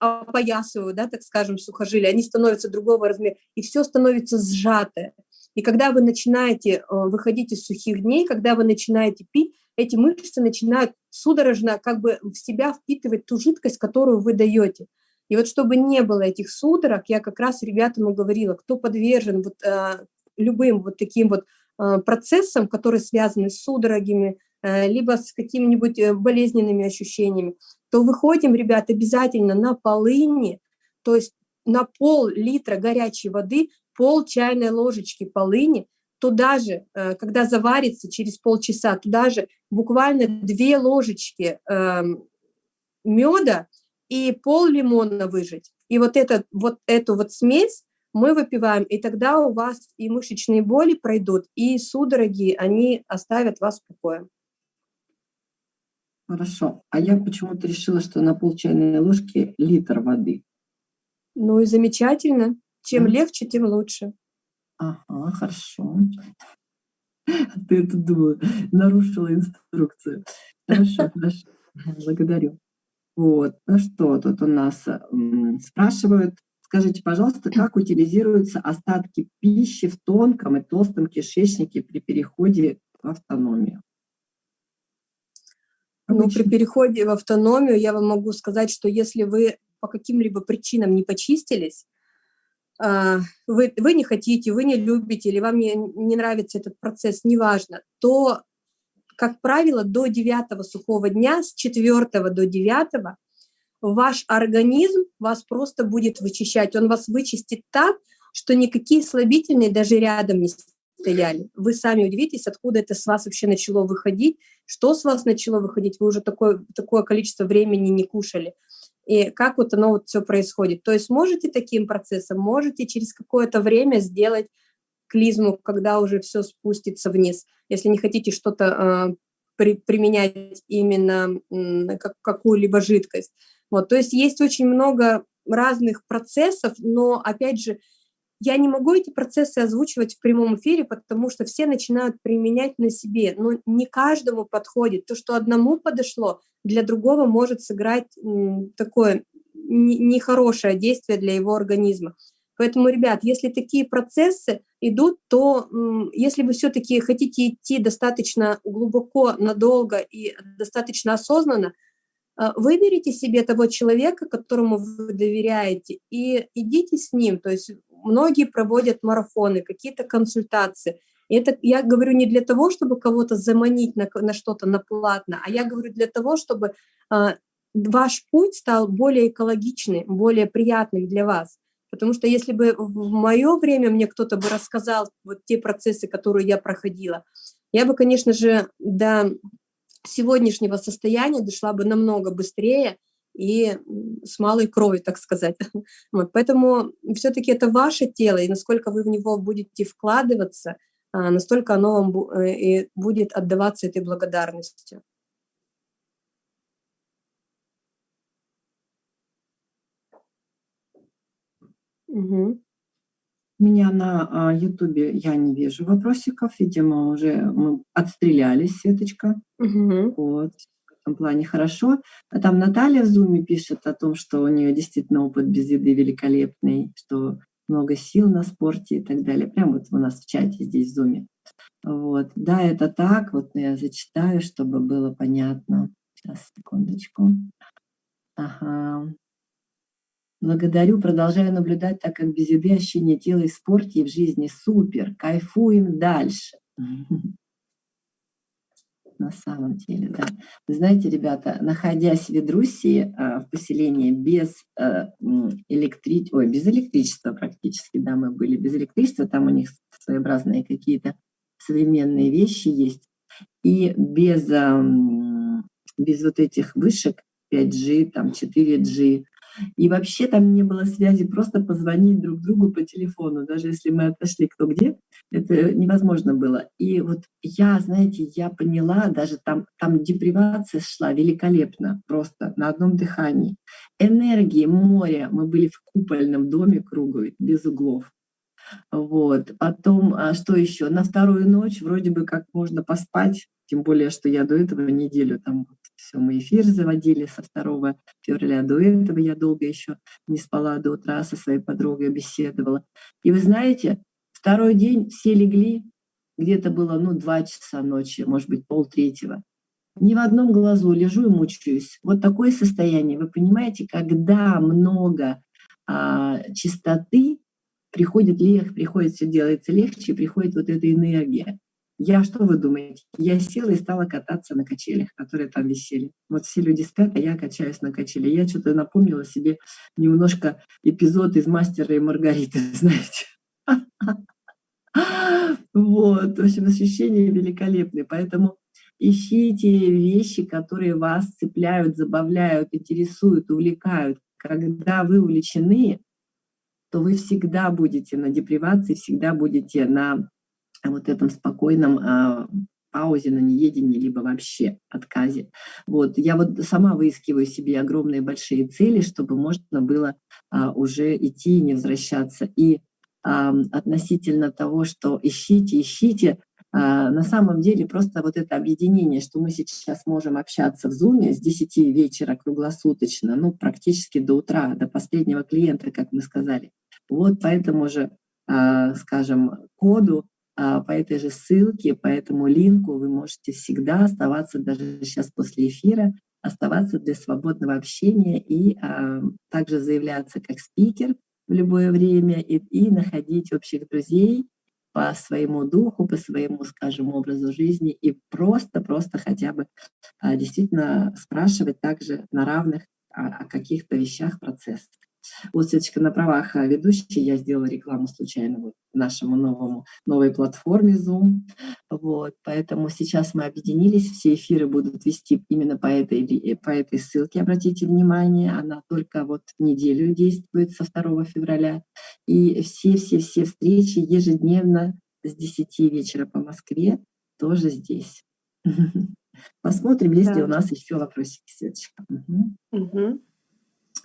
опоясывают, да, так скажем, сухожилия, они становятся другого размера, и все становится сжатое. И когда вы начинаете э, выходить из сухих дней, когда вы начинаете пить, эти мышцы начинают судорожно как бы в себя впитывать ту жидкость, которую вы даете. И вот чтобы не было этих судорог, я как раз ребятам говорила, кто подвержен вот, э, любым вот таким вот э, процессам, которые связаны с судорогами, э, либо с какими-нибудь э, болезненными ощущениями, то выходим, ребят, обязательно на полыни, то есть на пол литра горячей воды, пол чайной ложечки полыни, туда же, э, когда заварится через полчаса, туда же буквально две ложечки э, меда, и пол лимона выжать. И вот, этот, вот эту вот смесь мы выпиваем, и тогда у вас и мышечные боли пройдут, и судороги, они оставят вас в покое. Хорошо. А я почему-то решила, что на пол чайной ложки литр воды. Ну и замечательно. Чем да. легче, тем лучше. Ага, хорошо. Ты это думала, нарушила инструкцию. Хорошо, хорошо. Благодарю. Вот, ну что тут у нас спрашивают, скажите, пожалуйста, как утилизируются остатки пищи в тонком и толстом кишечнике при переходе в автономию? Ну, при переходе в автономию я вам могу сказать, что если вы по каким-либо причинам не почистились, а, вы, вы не хотите, вы не любите, или вам не, не нравится этот процесс, неважно, то как правило, до девятого сухого дня, с четвертого до девятого, ваш организм вас просто будет вычищать. Он вас вычистит так, что никакие слабительные даже рядом не стояли. Вы сами удивитесь, откуда это с вас вообще начало выходить, что с вас начало выходить, вы уже такое, такое количество времени не кушали. И как вот оно вот все происходит. То есть можете таким процессом, можете через какое-то время сделать клизму, когда уже все спустится вниз. Если не хотите что-то э, при, применять именно как, какую-либо жидкость. Вот, то есть есть очень много разных процессов, но, опять же, я не могу эти процессы озвучивать в прямом эфире, потому что все начинают применять на себе, но не каждому подходит. То, что одному подошло, для другого может сыграть такое нехорошее действие для его организма. Поэтому, ребят, если такие процессы идут, то если вы все-таки хотите идти достаточно глубоко, надолго и достаточно осознанно, а, выберите себе того человека, которому вы доверяете, и идите с ним. То есть многие проводят марафоны, какие-то консультации. И это я говорю не для того, чтобы кого-то заманить на, на что-то на платно, а я говорю для того, чтобы э, ваш путь стал более экологичный, более приятным для вас. Потому что если бы в мое время мне кто-то бы рассказал вот те процессы, которые я проходила, я бы, конечно же, до сегодняшнего состояния дошла бы намного быстрее и с малой кровью, так сказать. Вот, поэтому все-таки это ваше тело, и насколько вы в него будете вкладываться, а, настолько оно вам э, будет отдаваться этой благодарностью. Угу. Меня на Ютубе я не вижу вопросиков, видимо, уже мы отстрелялись, Светочка. Угу. Вот, в этом плане хорошо. А там Наталья в Зуме пишет о том, что у нее действительно опыт без еды великолепный, что много сил на спорте и так далее. Прямо вот у нас в чате здесь в Зуме. Вот. Да, это так. Вот я зачитаю, чтобы было понятно. Сейчас, секундочку. Ага. Благодарю, продолжаю наблюдать, так как без еды ощущение тела и в спорте, и в жизни супер. Кайфуем дальше. На самом деле, да. Вы знаете, ребята, находясь в Ведруссии, а, в поселении без, а, электри... Ой, без электричества практически, да, мы были без электричества, там у них своеобразные какие-то современные вещи есть, и без, без вот этих вышек 5G, там 4G, и вообще там не было связи, просто позвонить друг другу по телефону, даже если мы отошли кто где, это невозможно было. И вот я, знаете, я поняла, даже там, там депривация шла великолепно, просто на одном дыхании. Энергии, море, мы были в купольном доме круглый, без углов. Вот. Потом, а что еще? На вторую ночь вроде бы как можно поспать, тем более, что я до этого неделю там все, мы эфир заводили со 2 февраля. До этого я долго еще не спала до утра, со своей подругой беседовала. И вы знаете, второй день все легли, где-то было, ну, два часа ночи, может быть, полтретьего. Ни в одном глазу лежу и мучаюсь. Вот такое состояние, вы понимаете, когда много а, чистоты, приходит легче, приходит, все делается легче, приходит вот эта энергия. Я, что вы думаете? Я села и стала кататься на качелях, которые там висели. Вот все люди спят, а я качаюсь на качеле. Я что-то напомнила себе немножко эпизод из «Мастера и Маргариты», знаете. Вот, в общем, ощущения великолепные. Поэтому ищите вещи, которые вас цепляют, забавляют, интересуют, увлекают. Когда вы увлечены, то вы всегда будете на депривации, всегда будете на вот этом спокойном а, паузе на неедении, либо вообще отказе. Вот. Я вот сама выискиваю себе огромные большие цели, чтобы можно было а, уже идти и не возвращаться. И а, относительно того, что ищите, ищите, а, на самом деле просто вот это объединение, что мы сейчас можем общаться в Zoom с 10 вечера круглосуточно, ну практически до утра, до последнего клиента, как мы сказали. Вот по этому же, а, скажем, коду по этой же ссылке, по этому линку вы можете всегда оставаться, даже сейчас после эфира, оставаться для свободного общения и а, также заявляться как спикер в любое время и, и находить общих друзей по своему духу, по своему, скажем, образу жизни и просто-просто хотя бы а, действительно спрашивать также на равных о, о каких-то вещах, процессах. Вот, Светочка, на правах ведущей я сделала рекламу случайно вот нашему новому, новой платформе Zoom. Вот, поэтому сейчас мы объединились, все эфиры будут вести именно по этой, э, по этой ссылке, обратите внимание, она только вот неделю действует со 2 февраля. И все-все-все встречи ежедневно с 10 вечера по Москве тоже здесь. Посмотрим, есть ли у нас еще вопросики, Светочка. Угу. Угу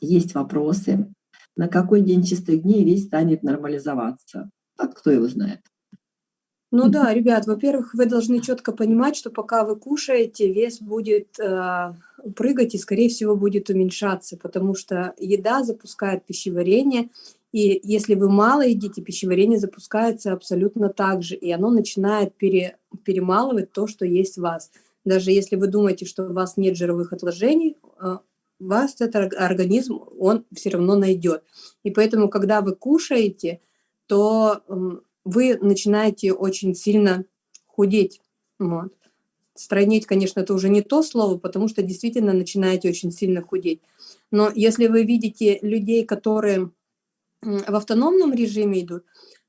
есть вопросы, на какой день чистых дней весь станет нормализоваться. А кто его знает? Ну да, ребят, во-первых, вы должны четко понимать, что пока вы кушаете, вес будет э, прыгать и, скорее всего, будет уменьшаться, потому что еда запускает пищеварение, и если вы мало едите, пищеварение запускается абсолютно так же, и оно начинает пере, перемалывать то, что есть в вас. Даже если вы думаете, что у вас нет жировых отложений, э, вас этот организм, он все равно найдет. И поэтому, когда вы кушаете, то вы начинаете очень сильно худеть. Вот. Стройнеть, конечно, это уже не то слово, потому что действительно начинаете очень сильно худеть. Но если вы видите людей, которые в автономном режиме идут,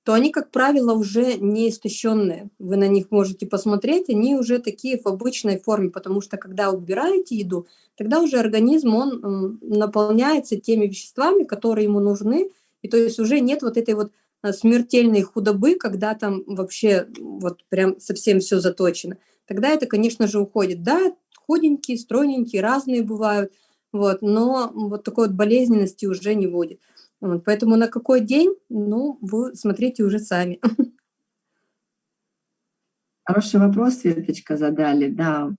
то они, как правило, уже не истощенные. Вы на них можете посмотреть, они уже такие в обычной форме, потому что когда убираете еду, тогда уже организм, он наполняется теми веществами, которые ему нужны, и то есть уже нет вот этой вот а, смертельной худобы, когда там вообще вот прям совсем все заточено. Тогда это, конечно же, уходит. Да, худенькие, стройненькие, разные бывают, вот, но вот такой вот болезненности уже не будет. Вот, поэтому на какой день, ну, вы смотрите уже сами. Хороший вопрос, Светочка, задали, да.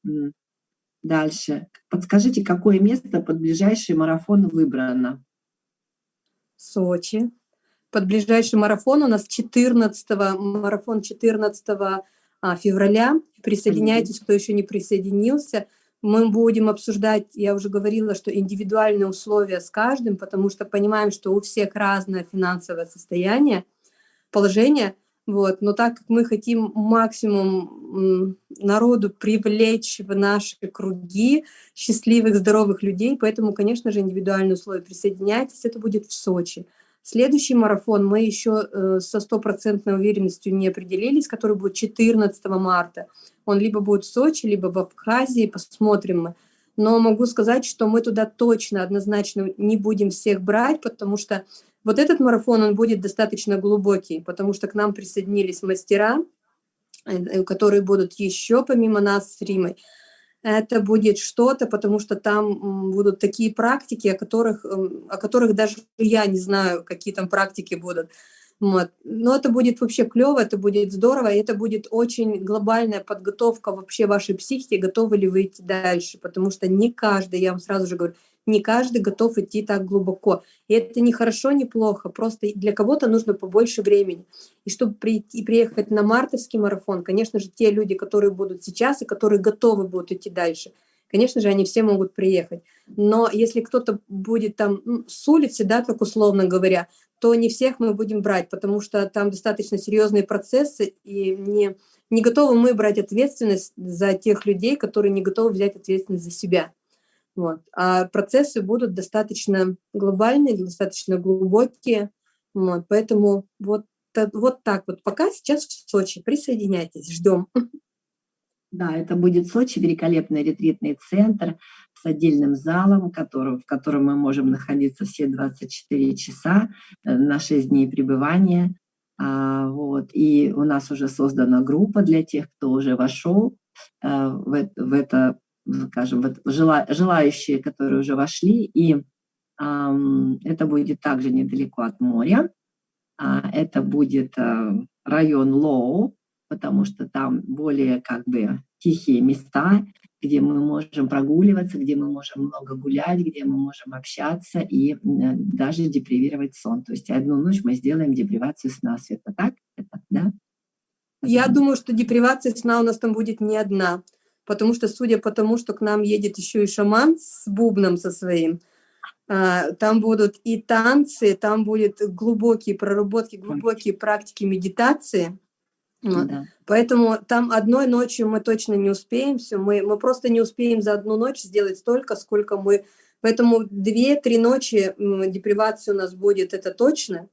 Дальше. Подскажите, какое место под ближайший марафон выбрано? Сочи. Под ближайший марафон у нас 14 марафон 14 а, февраля. Присоединяйтесь, кто еще не присоединился. Мы будем обсуждать, я уже говорила, что индивидуальные условия с каждым, потому что понимаем, что у всех разное финансовое состояние, положение, вот. Но так как мы хотим максимум народу привлечь в наши круги счастливых, здоровых людей, поэтому, конечно же, индивидуальные условия присоединяйтесь, это будет в Сочи. Следующий марафон мы еще э, со стопроцентной уверенностью не определились, который будет 14 марта. Он либо будет в Сочи, либо в Абхазии, посмотрим мы. Но могу сказать, что мы туда точно, однозначно не будем всех брать, потому что вот этот марафон, он будет достаточно глубокий, потому что к нам присоединились мастера, э, которые будут еще помимо нас с Римой это будет что-то, потому что там будут такие практики, о которых, о которых даже я не знаю, какие там практики будут. Вот. Но это будет вообще клево, это будет здорово, и это будет очень глобальная подготовка вообще вашей психики, готовы ли вы идти дальше, потому что не каждый, я вам сразу же говорю, не каждый готов идти так глубоко. И это не хорошо, не плохо, просто для кого-то нужно побольше времени. И чтобы прийти, приехать на мартовский марафон, конечно же, те люди, которые будут сейчас и которые готовы будут идти дальше, конечно же, они все могут приехать. Но если кто-то будет там ну, с улицы, да, так условно говоря, то не всех мы будем брать, потому что там достаточно серьезные процессы, и не, не готовы мы брать ответственность за тех людей, которые не готовы взять ответственность за себя. Вот. А процессы будут достаточно глобальные, достаточно глубокие. Вот. Поэтому вот, вот так вот. Пока сейчас в Сочи. Присоединяйтесь, ждем. Да, это будет Сочи, великолепный ретритный центр с отдельным залом, который, в котором мы можем находиться все 24 часа э, на 6 дней пребывания. А, вот. И у нас уже создана группа для тех, кто уже вошел а, в, в это скажем, вот жела, желающие, которые уже вошли, и эм, это будет также недалеко от моря. А, это будет э, район Лоу, потому что там более как бы тихие места, где мы можем прогуливаться, где мы можем много гулять, где мы можем общаться и э, даже депривировать сон. То есть одну ночь мы сделаем депривацию сна. Света, так? Это, да? Я думаю, что депривация сна у нас там будет не одна потому что, судя по тому, что к нам едет еще и шаман с бубном со своим, а, там будут и танцы, там будут глубокие проработки, глубокие практики медитации. Вот. Да. Поэтому там одной ночью мы точно не успеем все, мы, мы просто не успеем за одну ночь сделать столько, сколько мы... Поэтому две-три ночи депривации у нас будет, это точно.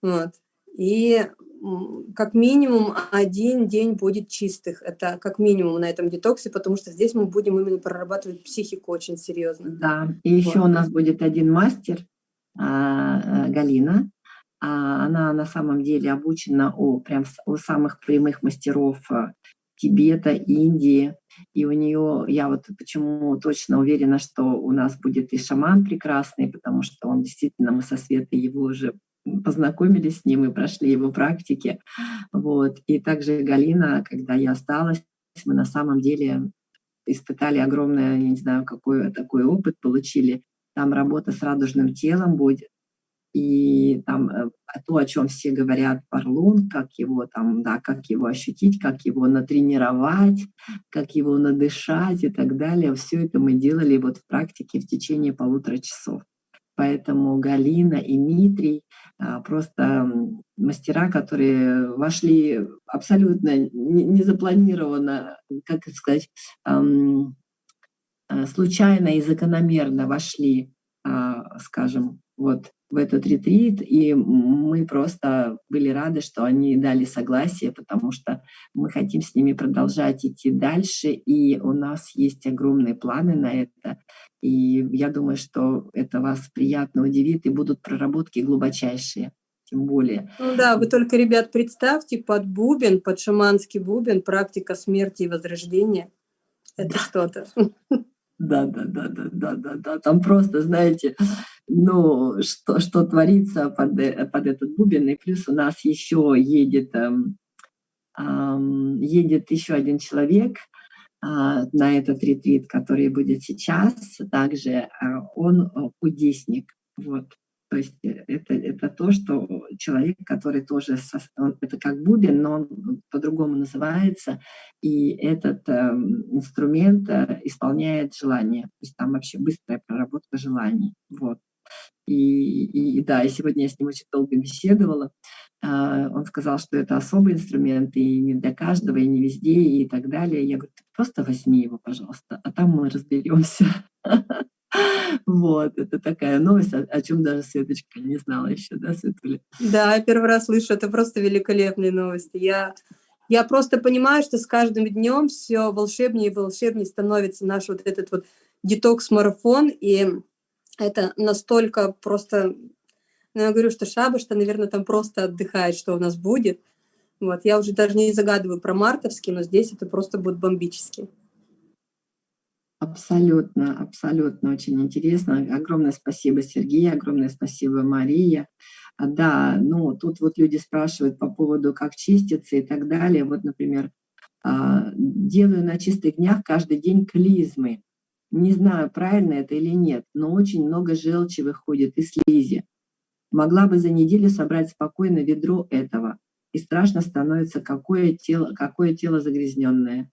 Вот. И как минимум один день будет чистых. Это как минимум на этом детоксе, потому что здесь мы будем именно прорабатывать психику очень серьезно. Да, и еще вот. у нас будет один мастер, а, Галина. А, она на самом деле обучена у, прям, у самых прямых мастеров а, Тибета, Индии. И у нее, я вот почему точно уверена, что у нас будет и шаман прекрасный, потому что он действительно, мы со Светой его уже познакомились с ним и прошли его практики. Вот. И также Галина, когда я осталась, мы на самом деле испытали огромный, я не знаю, какой такой опыт получили. Там работа с радужным телом будет. И там э, то, о чем все говорят, парлун, как его там, да, как его ощутить, как его натренировать, как его надышать и так далее. Все это мы делали вот в практике в течение полутора часов. Поэтому Галина и Дмитрий а, просто мастера, которые вошли абсолютно незапланированно, как сказать, э, случайно и закономерно вошли, а, скажем, вот в этот ретрит, и мы просто были рады, что они дали согласие, потому что мы хотим с ними продолжать идти дальше, и у нас есть огромные планы на это, и я думаю, что это вас приятно удивит, и будут проработки глубочайшие тем более. Ну да, вы только, ребят, представьте, под бубен, под шаманский бубен, практика смерти и возрождения. Это да. что-то. Да, да, да, да, да, да, да. Там просто, знаете, ну, что, что творится под, э, под этот бубен. И плюс у нас еще едет, эм, эм, едет еще один человек э, на этот ретрит, который будет сейчас. Также э, он э, кудесник. Вот. То есть это, это то, что человек, который тоже, со, это как бубен, но он по-другому называется, и этот э, инструмент исполняет желание. То есть там вообще быстрая проработка желаний. Вот. И, и, и да, и сегодня я с ним очень долго беседовала. Э, он сказал, что это особый инструмент, и не для каждого, и не везде, и так далее. Я говорю, просто возьми его, пожалуйста, а там мы разберемся. Вот, это такая новость, о, о чем даже Светочка не знала еще, да, Светуля? Да, я первый раз слышу, это просто великолепные новости. Я, я просто понимаю, что с каждым днем все волшебнее и волшебнее становится наш вот этот вот детокс-марафон, и это настолько просто... Ну, я говорю, что Шабаш-то, наверное, там просто отдыхает, что у нас будет. Вот, я уже даже не загадываю про мартовский, но здесь это просто будет бомбически. Абсолютно, абсолютно очень интересно. Огромное спасибо, Сергей, огромное спасибо, Мария. Да, ну тут вот люди спрашивают по поводу, как чиститься и так далее. Вот, например, а, делаю на чистых днях каждый день клизмы. Не знаю, правильно это или нет, но очень много желчи выходит и слизи. Могла бы за неделю собрать спокойно ведро этого. И страшно становится, какое тело, какое тело загрязненное.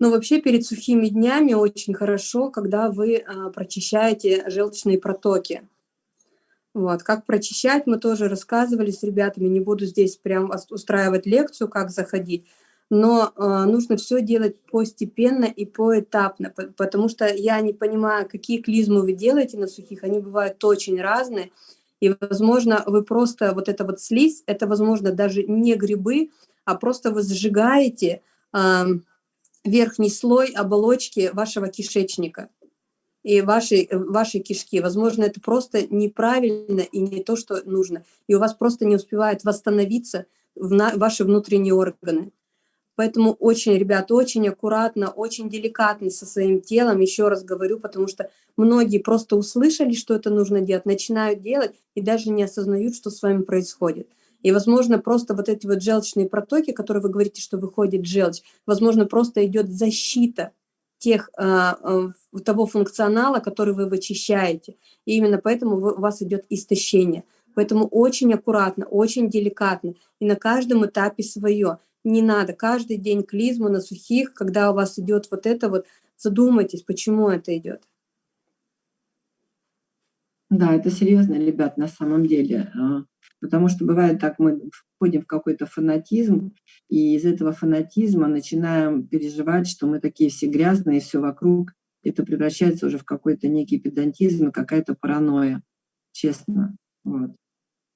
Но вообще перед сухими днями очень хорошо, когда вы а, прочищаете желчные протоки. Вот. Как прочищать, мы тоже рассказывали с ребятами, не буду здесь прям устраивать лекцию, как заходить, но э, нужно все делать постепенно и поэтапно, потому что я не понимаю, какие клизмы вы делаете на сухих, они бывают очень разные, и, возможно, вы просто, вот это вот слизь, это, возможно, даже не грибы, а просто вы сжигаете, э, верхний слой оболочки вашего кишечника и вашей, вашей кишки. Возможно, это просто неправильно и не то, что нужно. И у вас просто не успевает восстановиться в на, ваши внутренние органы. Поэтому очень, ребята, очень аккуратно, очень деликатно со своим телом, еще раз говорю, потому что многие просто услышали, что это нужно делать, начинают делать и даже не осознают, что с вами происходит. И, возможно, просто вот эти вот желчные протоки, которые вы говорите, что выходит желчь, возможно, просто идет защита тех, а, а, того функционала, который вы вычищаете. И именно поэтому у вас идет истощение. Поэтому очень аккуратно, очень деликатно. И на каждом этапе свое. Не надо каждый день клизму на сухих, когда у вас идет вот это вот, задумайтесь, почему это идет. Да, это серьезно, ребят, на самом деле. А, Потому что бывает так, мы входим в какой-то фанатизм, и из этого фанатизма начинаем переживать, что мы такие все грязные, все вокруг. Это превращается уже в какой-то некий педантизм, какая-то паранойя, честно. Вот.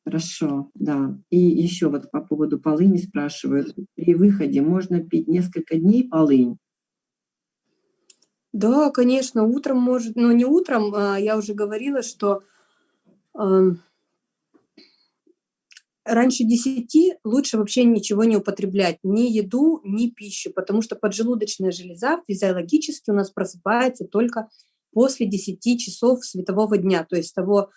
Хорошо, да. И еще вот по поводу полыни спрашивают. При выходе можно пить несколько дней полынь? Да, конечно, утром может, но не утром, а я уже говорила, что э, раньше 10 лучше вообще ничего не употреблять, ни еду, ни пищу, потому что поджелудочная железа физиологически у нас просыпается только после 10 часов светового дня, то есть того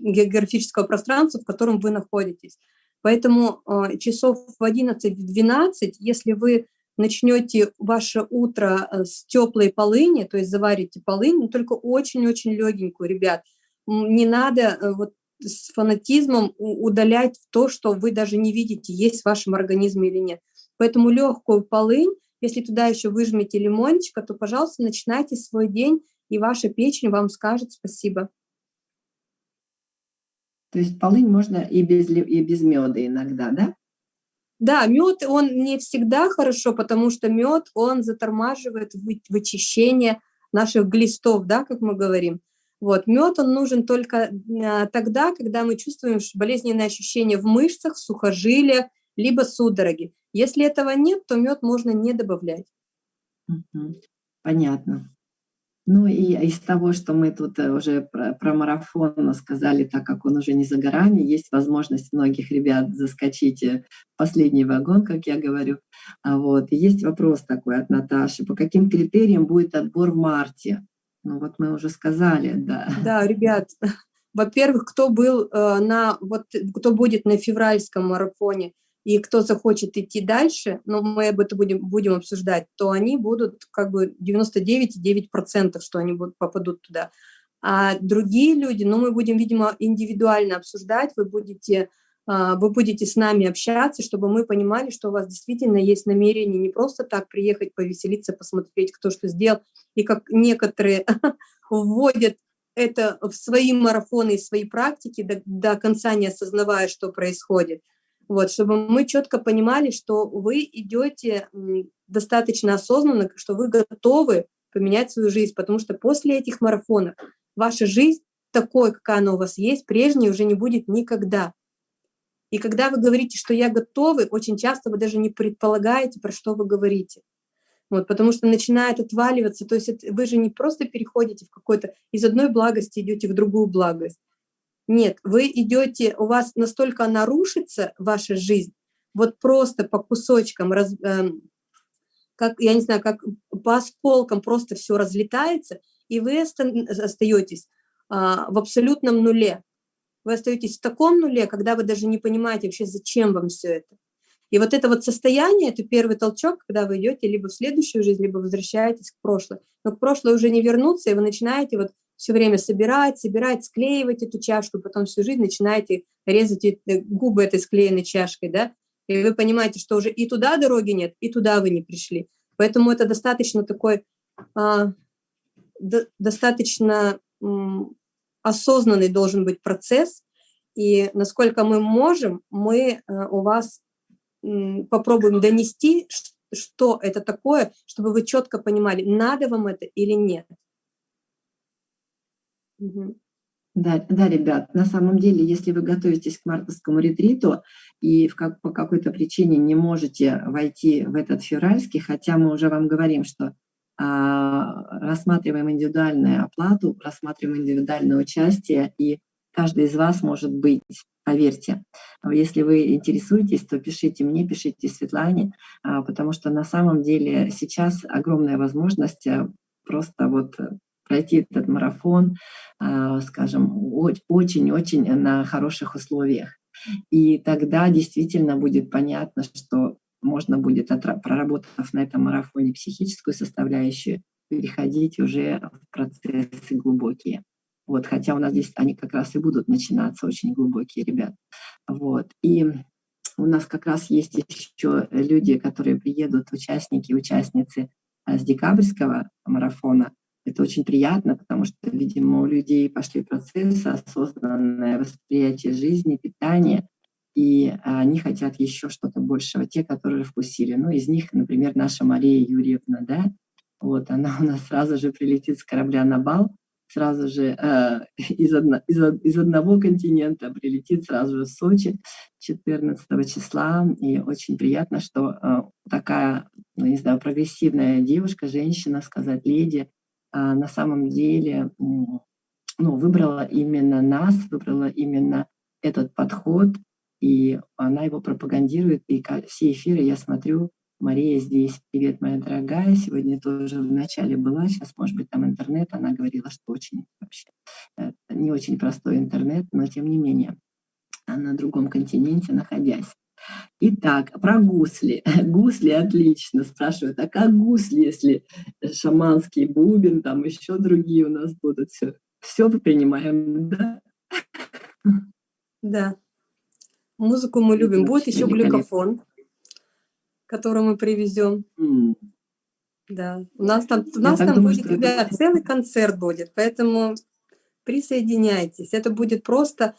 географического пространства, в котором вы находитесь. Поэтому э, часов в 11-12, если вы начнете ваше утро э, с теплой полыни, то есть заварите полынь, но только очень-очень легенькую, ребят, не надо э, вот с фанатизмом удалять то, что вы даже не видите, есть в вашем организме или нет. Поэтому легкую полынь, если туда еще выжмете лимончика, то, пожалуйста, начинайте свой день, и ваша печень вам скажет спасибо. То есть полынь можно и без, и без меда иногда, да? Да, мед, он не всегда хорошо, потому что мед, он затормаживает вычищение наших глистов, да, как мы говорим. Вот, мед, он нужен только а, тогда, когда мы чувствуем болезненные ощущения в мышцах, в сухожилиях, либо судороги. Если этого нет, то мед можно не добавлять. Понятно. Ну и из того, что мы тут э, уже про, про марафон сказали, так как он уже не за горами, есть возможность многих ребят заскочить э, в последний вагон, как я говорю. А вот. И есть вопрос такой от Наташи. По каким критериям будет отбор в марте? Ну вот мы уже сказали, да. Да, ребят, во-первых, кто был э, на, вот, кто будет на февральском марафоне, и кто захочет идти дальше, но мы об этом будем, будем обсуждать, то они будут как бы 99,9%, что они будут, попадут туда. А другие люди, ну, мы будем, видимо, индивидуально обсуждать, вы будете, а, вы будете с нами общаться, чтобы мы понимали, что у вас действительно есть намерение не просто так приехать, повеселиться, посмотреть, кто что сделал, и как некоторые вводят это в свои марафоны и свои практики, до, до конца не осознавая, что происходит – вот, чтобы мы четко понимали, что вы идете достаточно осознанно, что вы готовы поменять свою жизнь, потому что после этих марафонов ваша жизнь такой, какая она у вас есть, прежней уже не будет никогда. И когда вы говорите, что я готовы, очень часто вы даже не предполагаете, про что вы говорите. Вот, потому что начинает отваливаться, то есть вы же не просто переходите в какой-то, из одной благости идете в другую благость. Нет, вы идете, у вас настолько нарушится ваша жизнь, вот просто по кусочкам, раз, э, как, я не знаю, как по осколкам просто все разлетается, и вы остаетесь э, в абсолютном нуле. Вы остаетесь в таком нуле, когда вы даже не понимаете вообще, зачем вам все это. И вот это вот состояние, это первый толчок, когда вы идете либо в следующую жизнь, либо возвращаетесь к прошлой. Но к прошлой уже не вернуться, и вы начинаете вот все время собирать, собирать, склеивать эту чашку, потом всю жизнь начинаете резать губы этой склеенной чашкой, да, и вы понимаете, что уже и туда дороги нет, и туда вы не пришли. Поэтому это достаточно такой, а, до, достаточно м, осознанный должен быть процесс, и насколько мы можем, мы а, у вас м, попробуем донести, что это такое, чтобы вы четко понимали, надо вам это или нет. Да, да, ребят, на самом деле, если вы готовитесь к мартовскому ретриту и в как, по какой-то причине не можете войти в этот февральский, хотя мы уже вам говорим, что а, рассматриваем индивидуальную оплату, рассматриваем индивидуальное участие, и каждый из вас может быть, поверьте. Если вы интересуетесь, то пишите мне, пишите Светлане, а, потому что на самом деле сейчас огромная возможность э, просто вот пройти этот марафон, а, скажем, очень-очень на хороших условиях. И тогда действительно будет понятно, что можно будет, проработав на этом марафоне психическую составляющую, переходить уже в процессы глубокие. Вот, хотя у нас здесь они как раз и будут начинаться очень глубокие, ребят. Вот. И у нас как раз есть еще люди, которые приедут, участники, участницы с декабрьского марафона, это очень приятно, потому что, видимо, у людей пошли процессы, осознанное восприятие жизни, питания, и они хотят еще что-то большего, те, которые вкусили. Ну, из них, например, наша Мария Юрьевна, да, вот она у нас сразу же прилетит с корабля на бал, сразу же э, из, одно, из, из одного континента прилетит сразу же в Сочи 14 числа. И очень приятно, что э, такая, ну, не знаю, прогрессивная девушка, женщина, сказать, леди, а, на самом деле ну, выбрала именно нас, выбрала именно этот подход, и она его пропагандирует. И все эфиры я смотрю, Мария здесь. Привет, моя дорогая. Сегодня тоже в начале была, сейчас, может быть, там интернет. Она говорила, что очень вообще э, не очень простой интернет, но тем не менее на другом континенте находясь. Итак, про гусли. Гусли отлично. Спрашивают, а как гусли, если шаманский бубен, там еще другие у нас будут все. все принимаем, да? Да. Музыку мы любим. Будет еще глюкофон, который мы привезем. Mm. Да. У нас там, у нас там думаю, будет, ребят, это... целый концерт будет, поэтому присоединяйтесь. Это будет просто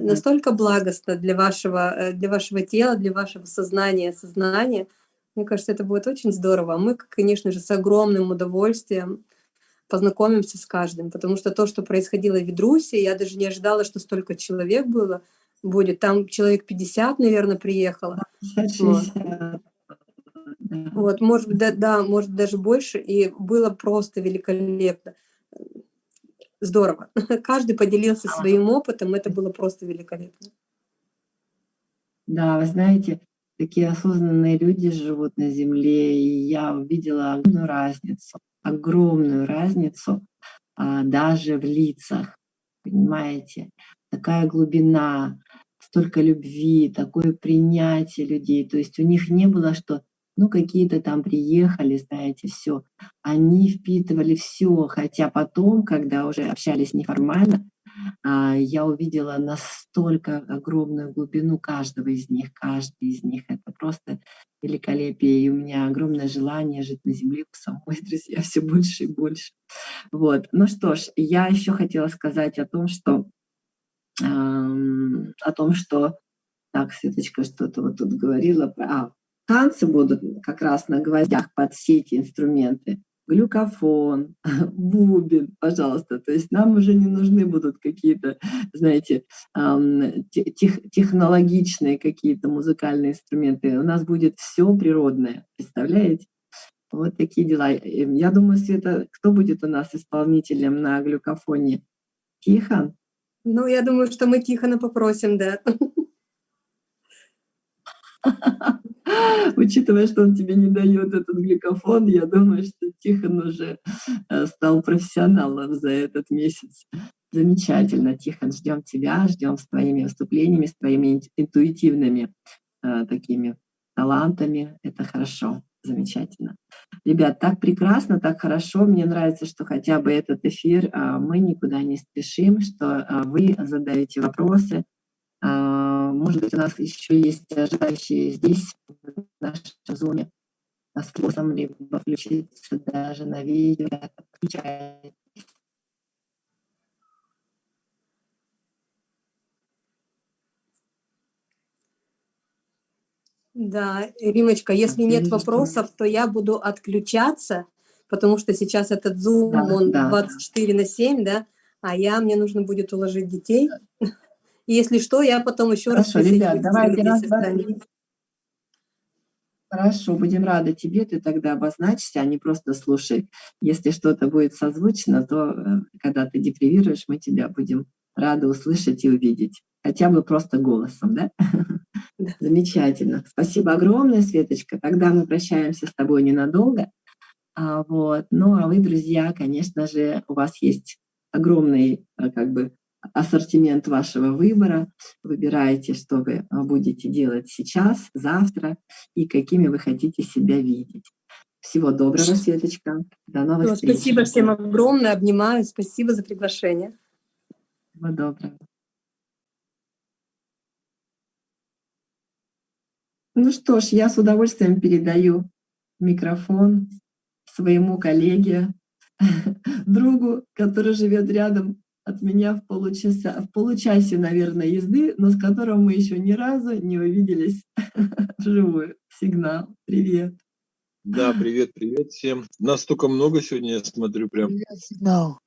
настолько благостно для вашего, э, для вашего тела, для вашего сознания, сознания. Мне кажется, это будет очень здорово. Мы, конечно же, с огромным удовольствием познакомимся с каждым, потому что то, что происходило в Ведрусе, я даже не ожидала, что столько человек было, будет. Там человек 50, наверное, приехало. 60. Вот. вот, может быть, да, да, может даже больше, и было просто великолепно. Здорово. Каждый поделился своим опытом, это было просто великолепно. Да, вы знаете, такие осознанные люди живут на Земле, и я увидела огромную разницу огромную разницу а, даже в лицах, понимаете? Такая глубина, столько любви, такое принятие людей. То есть у них не было, что ну какие-то там приехали, знаете, все. Они впитывали все, хотя потом, когда уже общались неформально, а, я увидела настолько огромную глубину каждого из них, каждый из них. Это просто великолепие, и у меня огромное желание жить на земле у самой, друзья, все больше и больше. Вот. Ну что ж, я еще хотела сказать о том, что эм, о том, что так, Светочка что-то вот тут говорила, а, танцы будут как раз на гвоздях под все эти инструменты глюкофон, бубен, пожалуйста. То есть нам уже не нужны будут какие-то, знаете, тех, технологичные какие-то музыкальные инструменты. У нас будет все природное, представляете? Вот такие дела. Я думаю, Света, кто будет у нас исполнителем на глюкофоне? Тихон? Ну, я думаю, что мы Тихона попросим, да. Учитывая, что он тебе не дает этот глюкофон, я думаю, что Тихон уже э, стал профессионалом за этот месяц. Замечательно, Тихон, ждем тебя, ждем с твоими выступлениями, с твоими интуитивными э, такими талантами. Это хорошо, замечательно. Ребят, так прекрасно, так хорошо. Мне нравится, что хотя бы этот эфир э, мы никуда не спешим, что э, вы задаете вопросы, а, может быть, у нас еще есть ожидающие здесь, в нашем зоне, способом либо включиться даже на видео, включайте. Да, Римочка, если нет вопросов, то я буду отключаться, потому что сейчас этот Zoom, да, он да. 24 на 7, да, а я, мне нужно будет уложить детей. И если что, я потом еще Хорошо, раз ребят, давайте раз, Хорошо, будем рады тебе, ты тогда обозначься, а не просто слушай. Если что-то будет созвучно, то э, когда ты депривируешь, мы тебя будем рады услышать и увидеть. Хотя бы просто голосом, да? да? Замечательно. Спасибо огромное, Светочка. Тогда мы прощаемся с тобой ненадолго. А, вот. Ну, а вы, друзья, конечно же, у вас есть огромный э, как бы ассортимент вашего выбора, выбираете, что вы а, будете делать сейчас, завтра и какими вы хотите себя видеть. Всего доброго, Светочка. До новых ну, встреч. Спасибо всем огромное, обнимаю, спасибо за приглашение. Всего доброго. Ну что ж, я с удовольствием передаю микрофон своему коллеге, другу, который живет рядом от меня в получаса, в получасе, наверное, езды, но с которым мы еще ни разу не увиделись вживую. Сигнал. Привет. Да, привет, привет всем. Нас столько много сегодня, я смотрю прям. Привет, Сигнал.